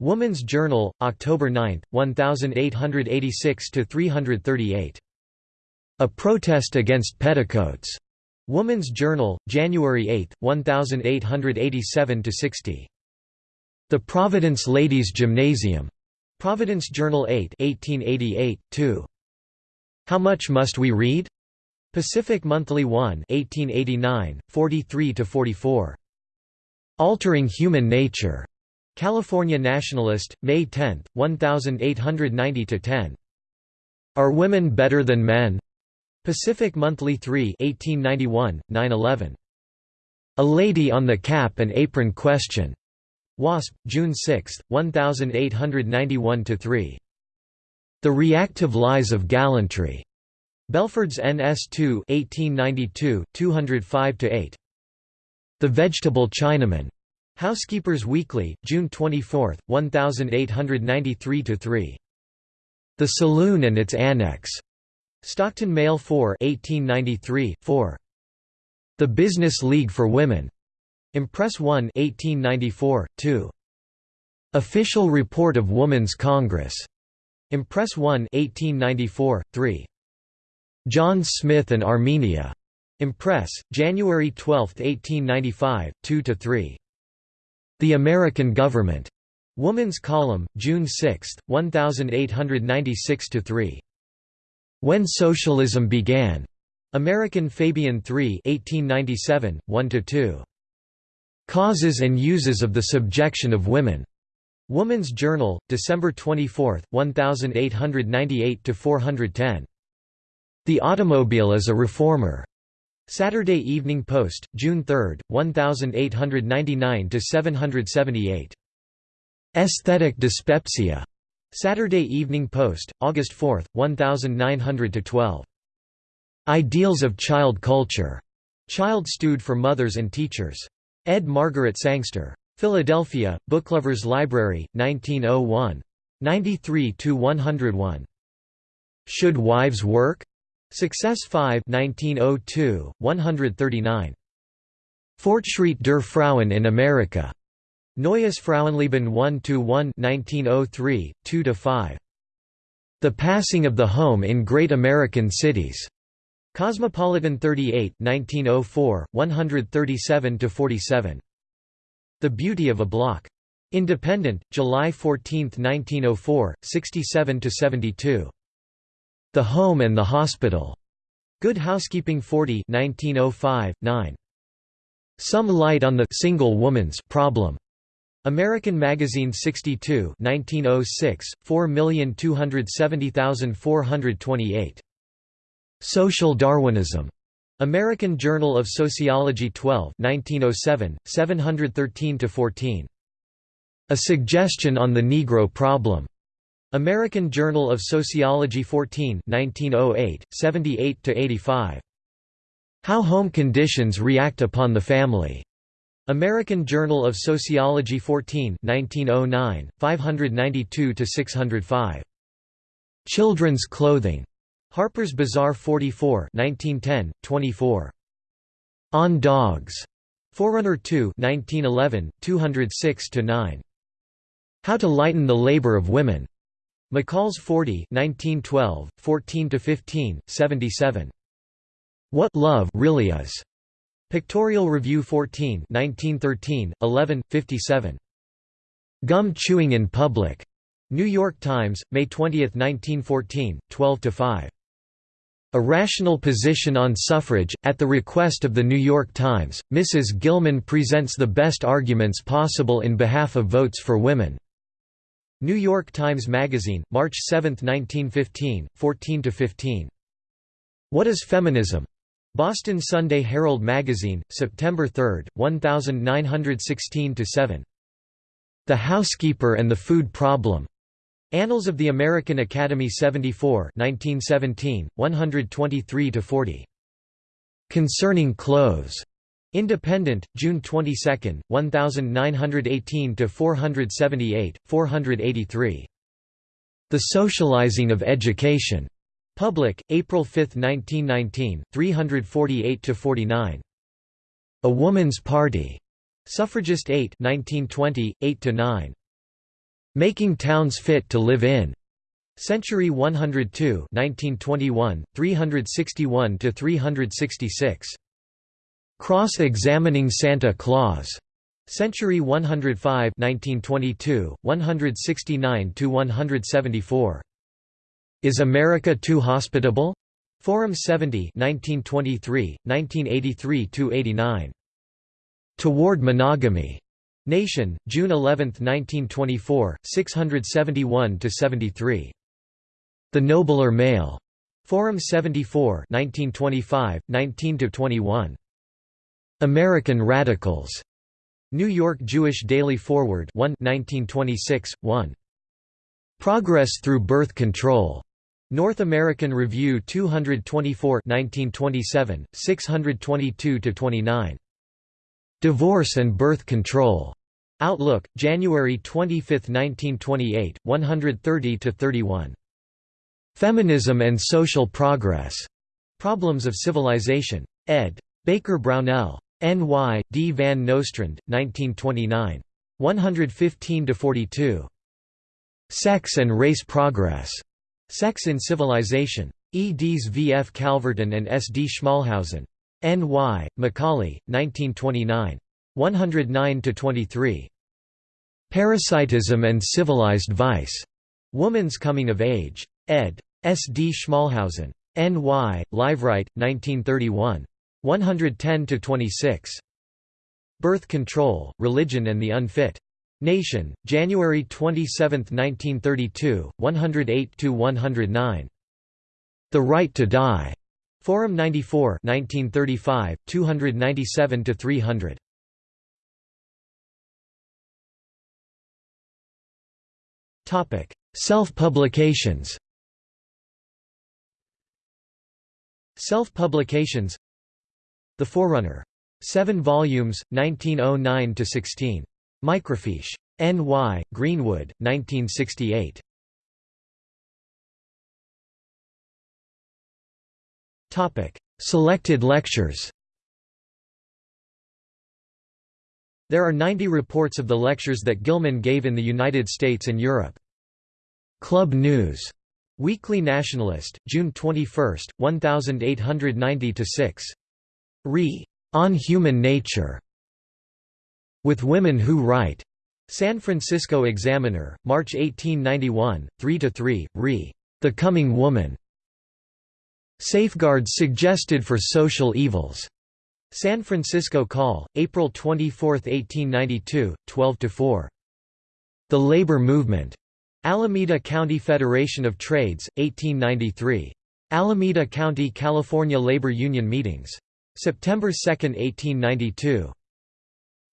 Woman's Journal, October 9, 1886 to 338. A Protest Against Petticoats. Woman's Journal, January 8, 1887–60. The Providence Ladies' Gymnasium. Providence Journal 8 1888, 2. How Much Must We Read? Pacific Monthly 1 1889, 43–44. Altering Human Nature. California Nationalist, May 10, 1890–10. Are Women Better Than Men? Pacific Monthly 3 1891, 9–11. A Lady on the Cap and Apron Question. Wasp, June 6, 1891–3. The Reactive Lies of Gallantry. Belford's NS2 1892, 205–8. The Vegetable Chinaman. Housekeepers Weekly, June 24, 1893–3. The Saloon and its Annex. Stockton Mail 4 1893, 4. The Business League for Women. Impress 1 1894, 2. Official Report of Woman's Congress. Impress 1 1894, 3. John Smith and Armenia. Impress, January 12, 1895, 2–3. The American Government. Woman's Column, June 6, 1896–3. When Socialism Began. American Fabian 3 1897, 1–2. Causes and Uses of the Subjection of Women. Woman's Journal, December 24, 1898–410. The Automobile as a Reformer. Saturday Evening Post, June 3, 1899–778. Aesthetic Dyspepsia. Saturday Evening Post, August 4, 1900–12. Ideals of Child Culture. Child Stewed for Mothers and Teachers. Ed. Margaret Sangster. Philadelphia, Booklovers Library, 1901. 93–101. Should Wives Work? Success 5 1902, 139. Fortschritt der Frauen in Amerika. Neues Frauenleben 1–1 1903, 2–5. The Passing of the Home in Great American Cities. Cosmopolitan 38 1904, 137–47. The Beauty of a Block. Independent, July 14, 1904, 67–72. The Home and the Hospital. Good Housekeeping 40 1905, 9. Some Light on the Single Woman's Problem. American Magazine 62 1906, 4270428. Social Darwinism. American Journal of Sociology 12 1907, 713–14. A Suggestion on the Negro Problem. American Journal of Sociology 14 1908, 78–85. How Home Conditions React Upon the Family. American Journal of Sociology 14 1909, 592–605. Children's Clothing. Harper's Bazaar 44 1910, 24. On Dogs. Forerunner 2 1911, 206–9. How to Lighten the Labor of Women. McCall's 40 1912, 14–15, 77. What Love Really Is. Pictorial Review 14 1913, 11, 57. Gum Chewing in Public. New York Times, May 20, 1914, 12–5. A Rational Position on Suffrage. At the request of The New York Times, Mrs. Gilman presents the best arguments possible in behalf of votes for women. New York Times Magazine, March 7, 1915, 14–15. What is Feminism? Boston Sunday Herald Magazine, September 3, 1916–7. The Housekeeper and the Food Problem. Annals of the American Academy 74 1917, 123–40. Concerning Clothes. Independent, June 22, 1918–478, 483. The Socializing of Education. Public, April 5, 1919, 348–49. A Woman's Party. Suffragist 8 1920, 8–9. Making Towns Fit to Live In. Century 102 1921, 361–366. Cross-examining Santa Claus. Century 105 1922, 169–174. Is America Too Hospitable? Forum 70 1923, 1983–89. Toward Monogamy. Nation, June 11, 1924, 671–73. The Nobler Male. Forum 74 1925, 19–21. American Radicals. New York Jewish Daily Forward 1 1926, 1. Progress Through Birth Control. North American Review 224 1927, 622–29. Divorce and Birth Control. Outlook, January 25, 1928, 130–31. Feminism and Social Progress. Problems of Civilization. ed. Baker Brownell. N.Y., D. van Nostrand, 1929. 115–42. Sex and Race Progress. Sex in Civilization. E. Ds. V. F. Calverton and S. D. Schmalhausen. N. Y., Macaulay, 1929. 109–23. Parasitism and Civilized Vice. Woman's Coming of Age. ed. S. D. Schmalhausen. N. Y., Liveright, 1931. 110–26. Birth Control, Religion and the Unfit. Nation, January 27, 1932, 108–109. The Right to Die. Forum 94 1935, 297–300. Self-publications Self-publications The Forerunner. 7 volumes, 1909–16. Microfiche. N.Y., Greenwood, 1968. Selected lectures There are 90 reports of the lectures that Gilman gave in the United States and Europe. Club News. Weekly Nationalist, June 21, 1890–6. Re. On Human Nature. With Women Who Write. San Francisco Examiner, March 1891, 3–3, Re. The Coming Woman. Safeguards Suggested for Social Evils. San Francisco Call, April 24, 1892, 12–4. The Labor Movement. Alameda County Federation of Trades, 1893. Alameda County, California Labor Union Meetings. September 2, 1892.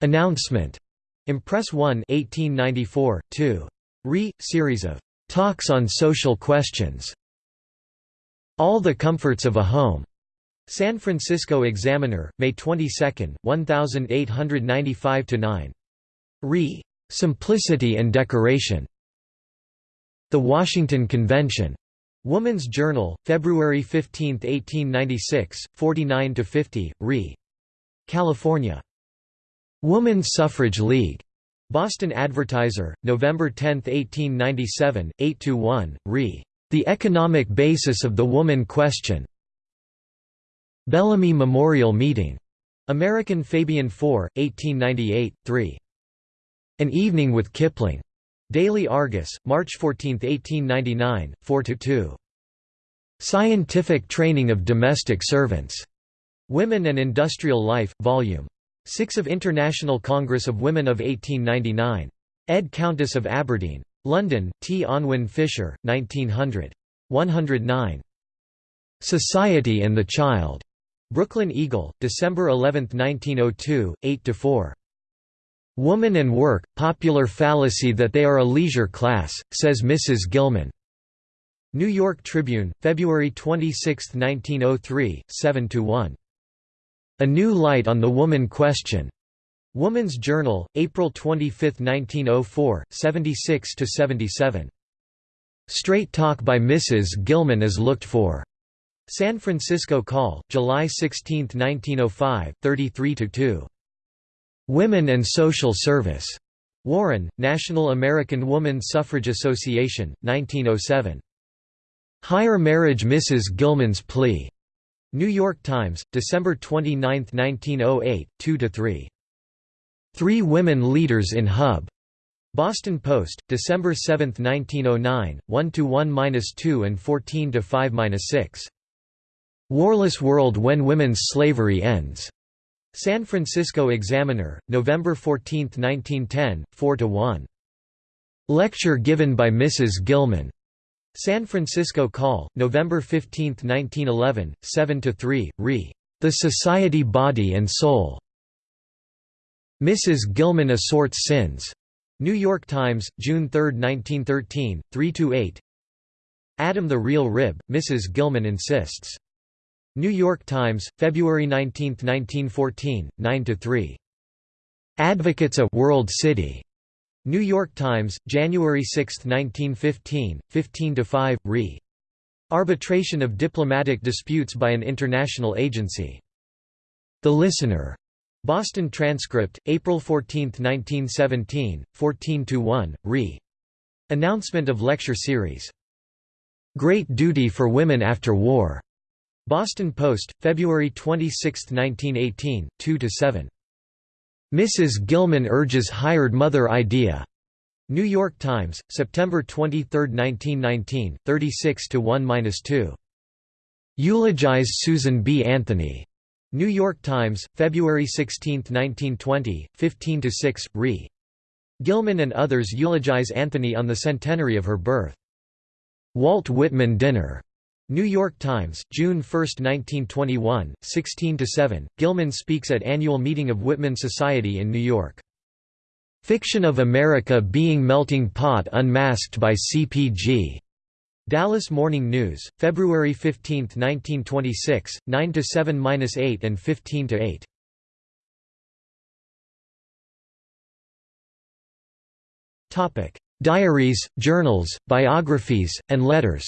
Announcement. Impress 1 1894, 2. Re. Series of Talks on Social Questions. All the Comforts of a Home. San Francisco Examiner, May 22, 1895–9. Re. Simplicity and Decoration. The Washington Convention. Woman's Journal, February 15, 1896, 49–50, Re. California. Woman's Suffrage League. Boston Advertiser, November 10, 1897, 8–1, Re. The Economic Basis of the Woman Question. Bellamy Memorial Meeting. American Fabian 4, 1898, 3. An Evening with Kipling. Daily Argus, March 14, 1899, 4–2. Scientific Training of Domestic Servants. Women and Industrial Life, Vol. 6 of International Congress of Women of 1899. Ed Countess of Aberdeen. London, T. Unwin Fisher, 1900. 109. Society and the Child. Brooklyn Eagle, December 11, 1902, 8–4. Woman and Work, Popular Fallacy that they are a leisure class, says Mrs. Gilman. New York Tribune, February 26, 1903, 7–1. A New Light on the Woman Question. Woman's Journal, April 25, 1904, 76–77. Straight Talk by Mrs. Gilman is looked for. San Francisco Call, July 16, 1905, 33–2. Women and Social Service. Warren, National American Woman Suffrage Association, 1907. Higher Marriage Mrs. Gilman's Plea. New York Times, December 29, 1908, 2–3. Three Women Leaders in Hub. Boston Post, December 7, 1909, 1–1–2 and 14–5–6. Warless World When Women's Slavery Ends. San Francisco Examiner, November 14, 1910, 4–1. Lecture given by Mrs. Gilman. San Francisco Call, November 15, 1911, 7–3, re. The Society Body and Soul. Mrs. Gilman Assorts Sins. New York Times, June 3, 1913, 3–8 Adam the Real Rib, Mrs. Gilman insists. New York Times, February 19, 1914, 9–3. Advocates a World City. New York Times, January 6, 1915, 15–5, re. Arbitration of diplomatic disputes by an international agency. The Listener. Boston Transcript, April 14, 1917, 14–1, re. Announcement of lecture series. Great Duty for Women After War. Boston Post, February 26, 1918, 2–7. Mrs. Gilman urges hired mother idea. New York Times, September 23, 1919, 36–1–2. Eulogize Susan B. Anthony. New York Times, February 16, 1920, 15–6, re. Gilman and others eulogize Anthony on the centenary of her birth. Walt Whitman Dinner. New York Times, June 1, 1921, 16–7, Gilman speaks at annual meeting of Whitman Society in New York. Fiction of America being melting pot unmasked by CPG. Dallas Morning News, February 15, 1926, 9 to 7 minus 8 and 15 to 8. Topic: Diaries, journals, biographies, and letters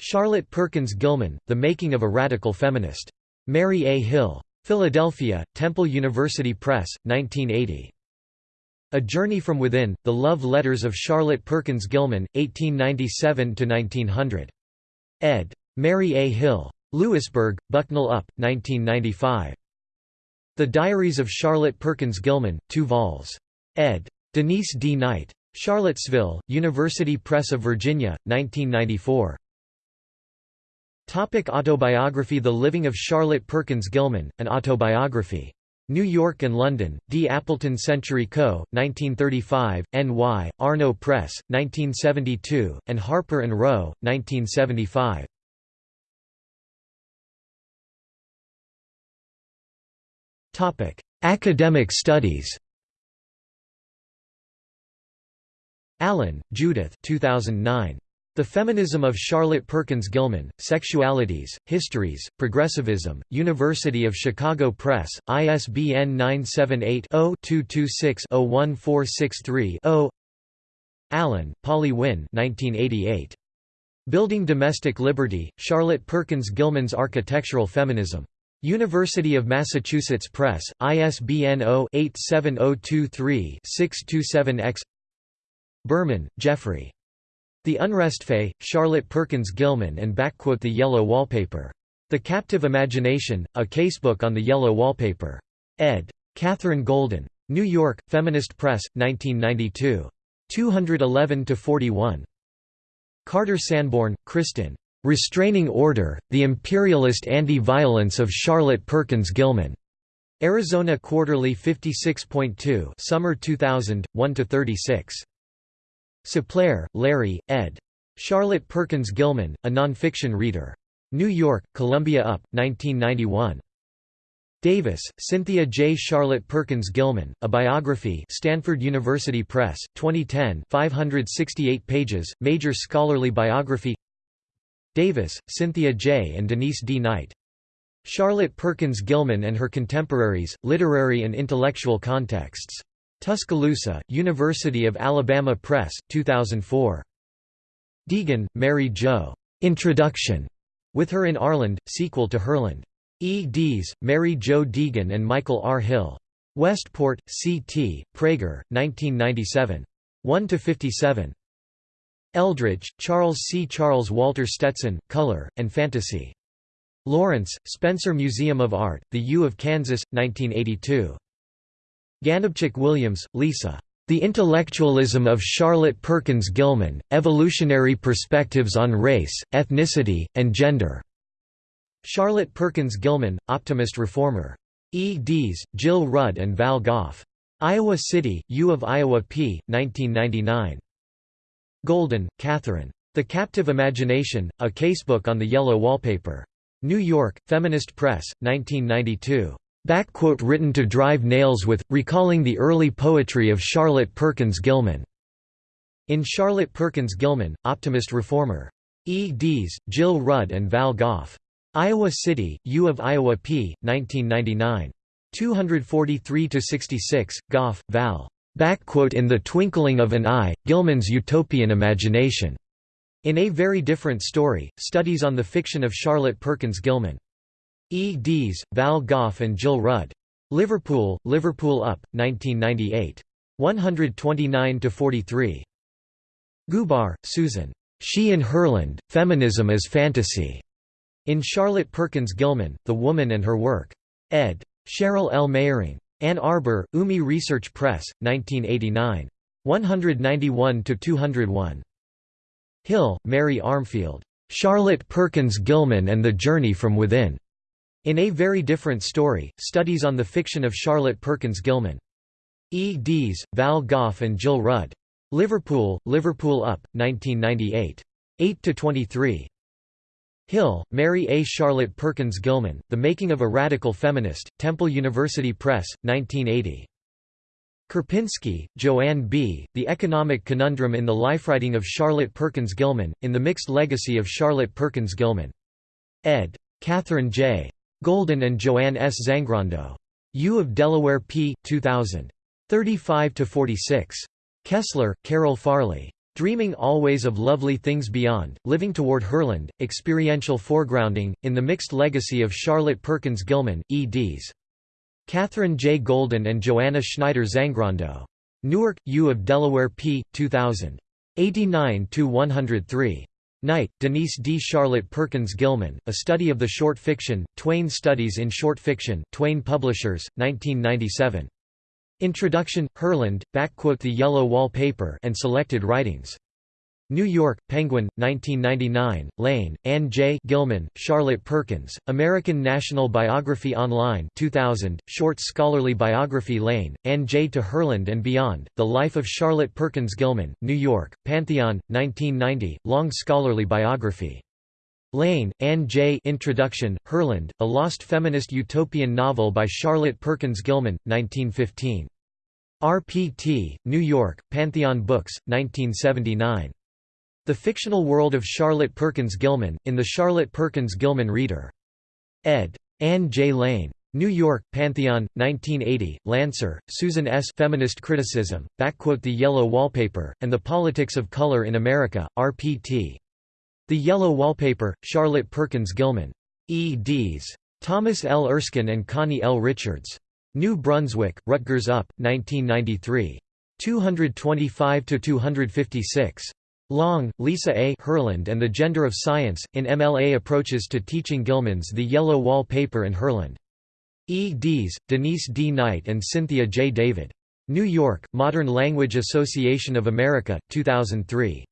Charlotte Perkins Gilman, The Making of a Radical Feminist. Mary A. Hill. Philadelphia, Temple University Press, 1980. A Journey from Within, The Love Letters of Charlotte Perkins Gilman, 1897–1900. ed. Mary A. Hill. Lewisburg, Bucknell Up, 1995. The Diaries of Charlotte Perkins Gilman, 2 vols. ed. Denise D. Knight. Charlottesville, University Press of Virginia, 1994. Topic autobiography The Living of Charlotte Perkins Gilman, an autobiography. New York and London, D. Appleton Century Co., 1935, N.Y., Arno Press, 1972, and Harper & Row, 1975. Academic studies Allen, Judith 2009. The Feminism of Charlotte Perkins Gilman, Sexualities, Histories, Progressivism, University of Chicago Press, ISBN 978-0-226-01463-0 Allen, Polly Wynne 1988. Building Domestic Liberty, Charlotte Perkins Gilman's Architectural Feminism. University of Massachusetts Press, ISBN 0-87023-627-X Berman, Jeffrey. The Unrestfé, Charlotte Perkins Gilman and The Yellow Wallpaper. The Captive Imagination, a casebook on the yellow wallpaper. ed. Catherine Golden. New York, Feminist Press, 1992. 211–41. Carter Sanborn, Kristin. Restraining Order, The Imperialist Anti-Violence of Charlotte Perkins Gilman. Arizona Quarterly 56.2 Summer 2000, 1–36. Ceplair, Larry, ed. Charlotte Perkins Gilman, a nonfiction reader. New York, Columbia Up, 1991. Davis, Cynthia J. Charlotte Perkins Gilman, A Biography Stanford University Press, 2010 568 pages, major scholarly biography Davis, Cynthia J. and Denise D. Knight. Charlotte Perkins Gilman and Her Contemporaries, Literary and Intellectual Contexts. Tuscaloosa, University of Alabama Press, 2004. Deegan, Mary Jo. Introduction. With Her in Ourland, sequel to Herland. E. Dees, Mary Jo Deegan and Michael R. Hill. Westport, C.T., Praeger, 1997. 1–57. Eldridge, Charles C. Charles Walter Stetson, Color, and Fantasy. Lawrence, Spencer Museum of Art, The U of Kansas, 1982. Ganobcsik Williams, Lisa. The Intellectualism of Charlotte Perkins Gilman, Evolutionary Perspectives on Race, Ethnicity, and Gender. Charlotte Perkins Gilman, Optimist Reformer. E. Dees, Jill Rudd and Val Gough. Iowa City, U of Iowa p. 1999. Golden, Catherine. The Captive Imagination, a casebook on the yellow wallpaper. New York, Feminist Press, 1992. Written to drive nails with, recalling the early poetry of Charlotte Perkins Gilman. In Charlotte Perkins Gilman, Optimist Reformer. E. Dees, Jill Rudd and Val Gough. Iowa City, U of Iowa p. 1999. 243–66, Gough, Val. Back quote in the Twinkling of an Eye, Gilman's Utopian Imagination. In A Very Different Story, Studies on the Fiction of Charlotte Perkins Gilman. E. Dees, Val Gough and Jill Rudd. Liverpool, Liverpool Up, 1998. 129–43. Gubar, Susan. She in Herland, Feminism as Fantasy. In Charlotte Perkins Gilman, The Woman and Her Work. ed. Cheryl L. Meyering. Ann Arbor, UMI Research Press, 1989. 191–201. Hill, Mary Armfield. Charlotte Perkins Gilman and the Journey from Within. In A Very Different Story, Studies on the Fiction of Charlotte Perkins Gilman. E. Dees, Val Gough and Jill Rudd. Liverpool, Liverpool Up, 1998. 8–23. Hill, Mary A. Charlotte Perkins Gilman, The Making of a Radical Feminist, Temple University Press, 1980. Karpinski, Joanne B., The Economic Conundrum in the Lifewriting of Charlotte Perkins Gilman, in the Mixed Legacy of Charlotte Perkins Gilman. ed. Catherine J. Golden and Joanne S. Zangrando. U of Delaware p. 2000. 35–46. Kessler, Carol Farley. Dreaming Always of Lovely Things Beyond, Living Toward Herland, Experiential Foregrounding, in the Mixed Legacy of Charlotte Perkins Gilman, eds. Catherine J. Golden and Joanna Schneider Zangrando. Newark, U of Delaware p. 2000. 89–103. Knight, Denise D. Charlotte Perkins Gilman, A Study of the Short Fiction, Twayne Studies in Short Fiction Twayne Publishers, 1997. Introduction, Herland, The Yellow Wall Paper and Selected Writings. New York, Penguin, 1999, Lane, Ann J. Gilman, Charlotte Perkins, American National Biography Online 2000, Short Scholarly Biography Lane, Ann J. To Herland and Beyond, The Life of Charlotte Perkins Gilman, New York, Pantheon, 1990, Long Scholarly Biography. Lane, Ann J. Introduction, Herland, A Lost Feminist Utopian Novel by Charlotte Perkins Gilman, 1915. RPT, New York, Pantheon Books, 1979. The Fictional World of Charlotte Perkins Gilman, in the Charlotte Perkins Gilman Reader. ed. Ann J. Lane. New York, Pantheon, 1980, Lanser, Susan S. Feminist Criticism, backquote The Yellow Wallpaper, and the Politics of Color in America, RPT. The Yellow Wallpaper, Charlotte Perkins Gilman. eds. Thomas L. Erskine and Connie L. Richards. New Brunswick, Rutgers Up, 1993. 225–256. Long, Lisa A. Herland and the Gender of Science, in MLA Approaches to Teaching Gilman's The Yellow Wall Paper and Herland. E. Dees, Denise D. Knight and Cynthia J. Davis. New York, Modern Language Association of America, 2003.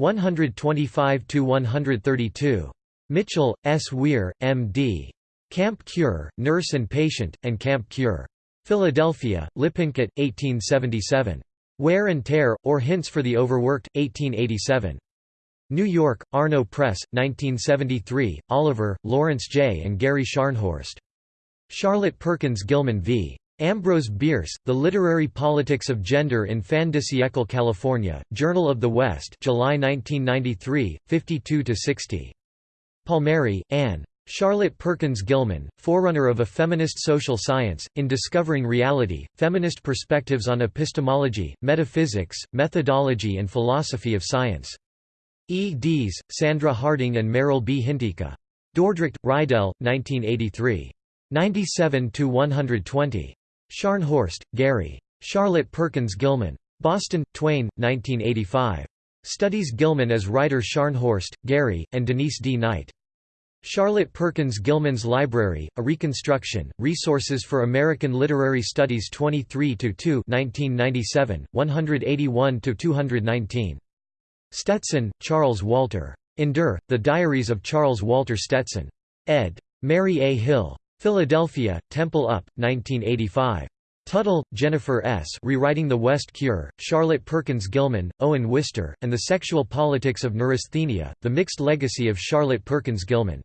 125–132. Mitchell, S. Weir, M.D. Camp Cure, Nurse and Patient, and Camp Cure. Philadelphia, Lippincott, 1877. Wear and Tear, or Hints for the Overworked, 1887. New York, Arno Press, 1973, Oliver, Lawrence J. and Gary Scharnhorst. Charlotte Perkins Gilman v. Ambrose Bierce, The Literary Politics of Gender in Fin de Siècle California, Journal of the West July 1993, 52–60. Palmieri, Anne. Charlotte Perkins Gilman, forerunner of a feminist social science, in Discovering Reality, Feminist Perspectives on Epistemology, Metaphysics, Methodology and Philosophy of Science. eds. Sandra Harding and Merrill B. Hintikka. Dordrecht, Reidel, 1983. 97–120. Scharnhorst, Gary. Charlotte Perkins Gilman. Boston, Twayne, 1985. Studies Gilman as writer Scharnhorst, Gary, and Denise D. Knight. Charlotte Perkins Gilman's Library, A Reconstruction, Resources for American Literary Studies 23–2 1997, 181–219. Stetson, Charles Walter. Endure, The Diaries of Charles Walter Stetson. ed. Mary A. Hill. Philadelphia, Temple Up, 1985. Tuttle, Jennifer S. Rewriting the West Cure, Charlotte Perkins Gilman, Owen Wister, and the Sexual Politics of Neurasthenia, The Mixed Legacy of Charlotte Perkins Gilman.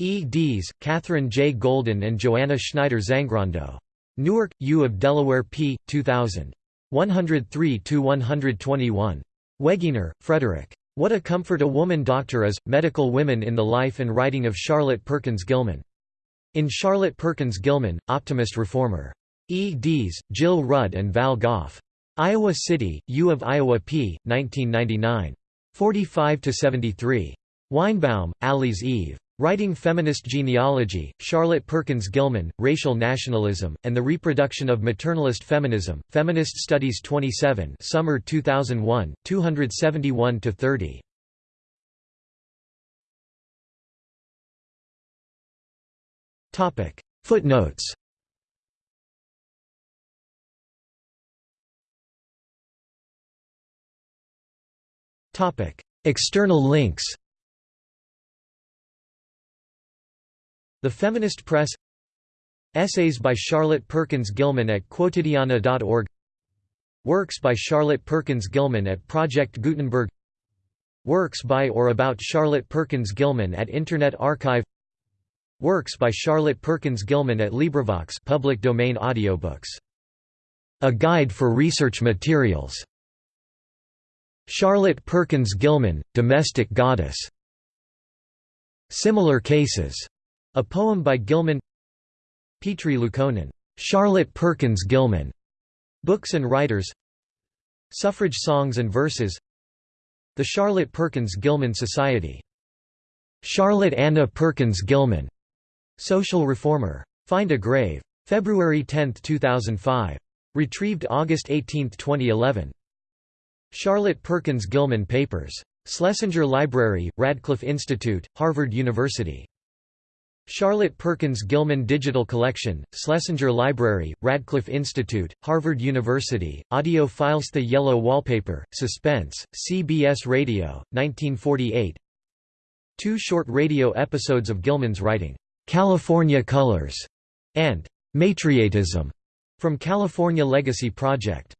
Eds. Catherine J. Golden and Joanna Schneider Zangrando. Newark, U of Delaware p. 2000. 103–121. Wegener, Frederick. What a Comfort a Woman Doctor Is, Medical Women in the Life and Writing of Charlotte Perkins Gilman. In Charlotte Perkins Gilman, Optimist Reformer. eds. Jill Rudd and Val Gough. Iowa City, U of Iowa p. 1999. 45–73. Weinbaum, Alys Eve. Writing Feminist Genealogy, Charlotte Perkins Gilman, Racial Nationalism, and the Reproduction of Maternalist Feminism, Feminist Studies 27 Summer 2001, 271–30. Footnotes. External links The Feminist Press Essays by Charlotte Perkins Gilman at Quotidiana.org Works by Charlotte Perkins Gilman at Project Gutenberg Works by or about Charlotte Perkins Gilman at Internet Archive Works by Charlotte Perkins Gilman at LibriVox public domain audiobooks. A Guide for Research Materials. Charlotte Perkins Gilman, Domestic Goddess. Similar Cases a poem by Gilman Petri Liukkonen, Charlotte Perkins Gilman, Books and Writers Suffrage Songs and Verses The Charlotte Perkins Gilman Society Charlotte Anna Perkins Gilman, Social Reformer. Find a Grave. February 10, 2005. Retrieved August 18, 2011. Charlotte Perkins Gilman Papers. Schlesinger Library, Radcliffe Institute, Harvard University. Charlotte Perkins Gilman Digital Collection, Schlesinger Library, Radcliffe Institute, Harvard University, audio files The Yellow Wallpaper, Suspense, CBS Radio, 1948 Two short radio episodes of Gilman's writing, "'California Colors' and "'Matriatism' from California Legacy Project.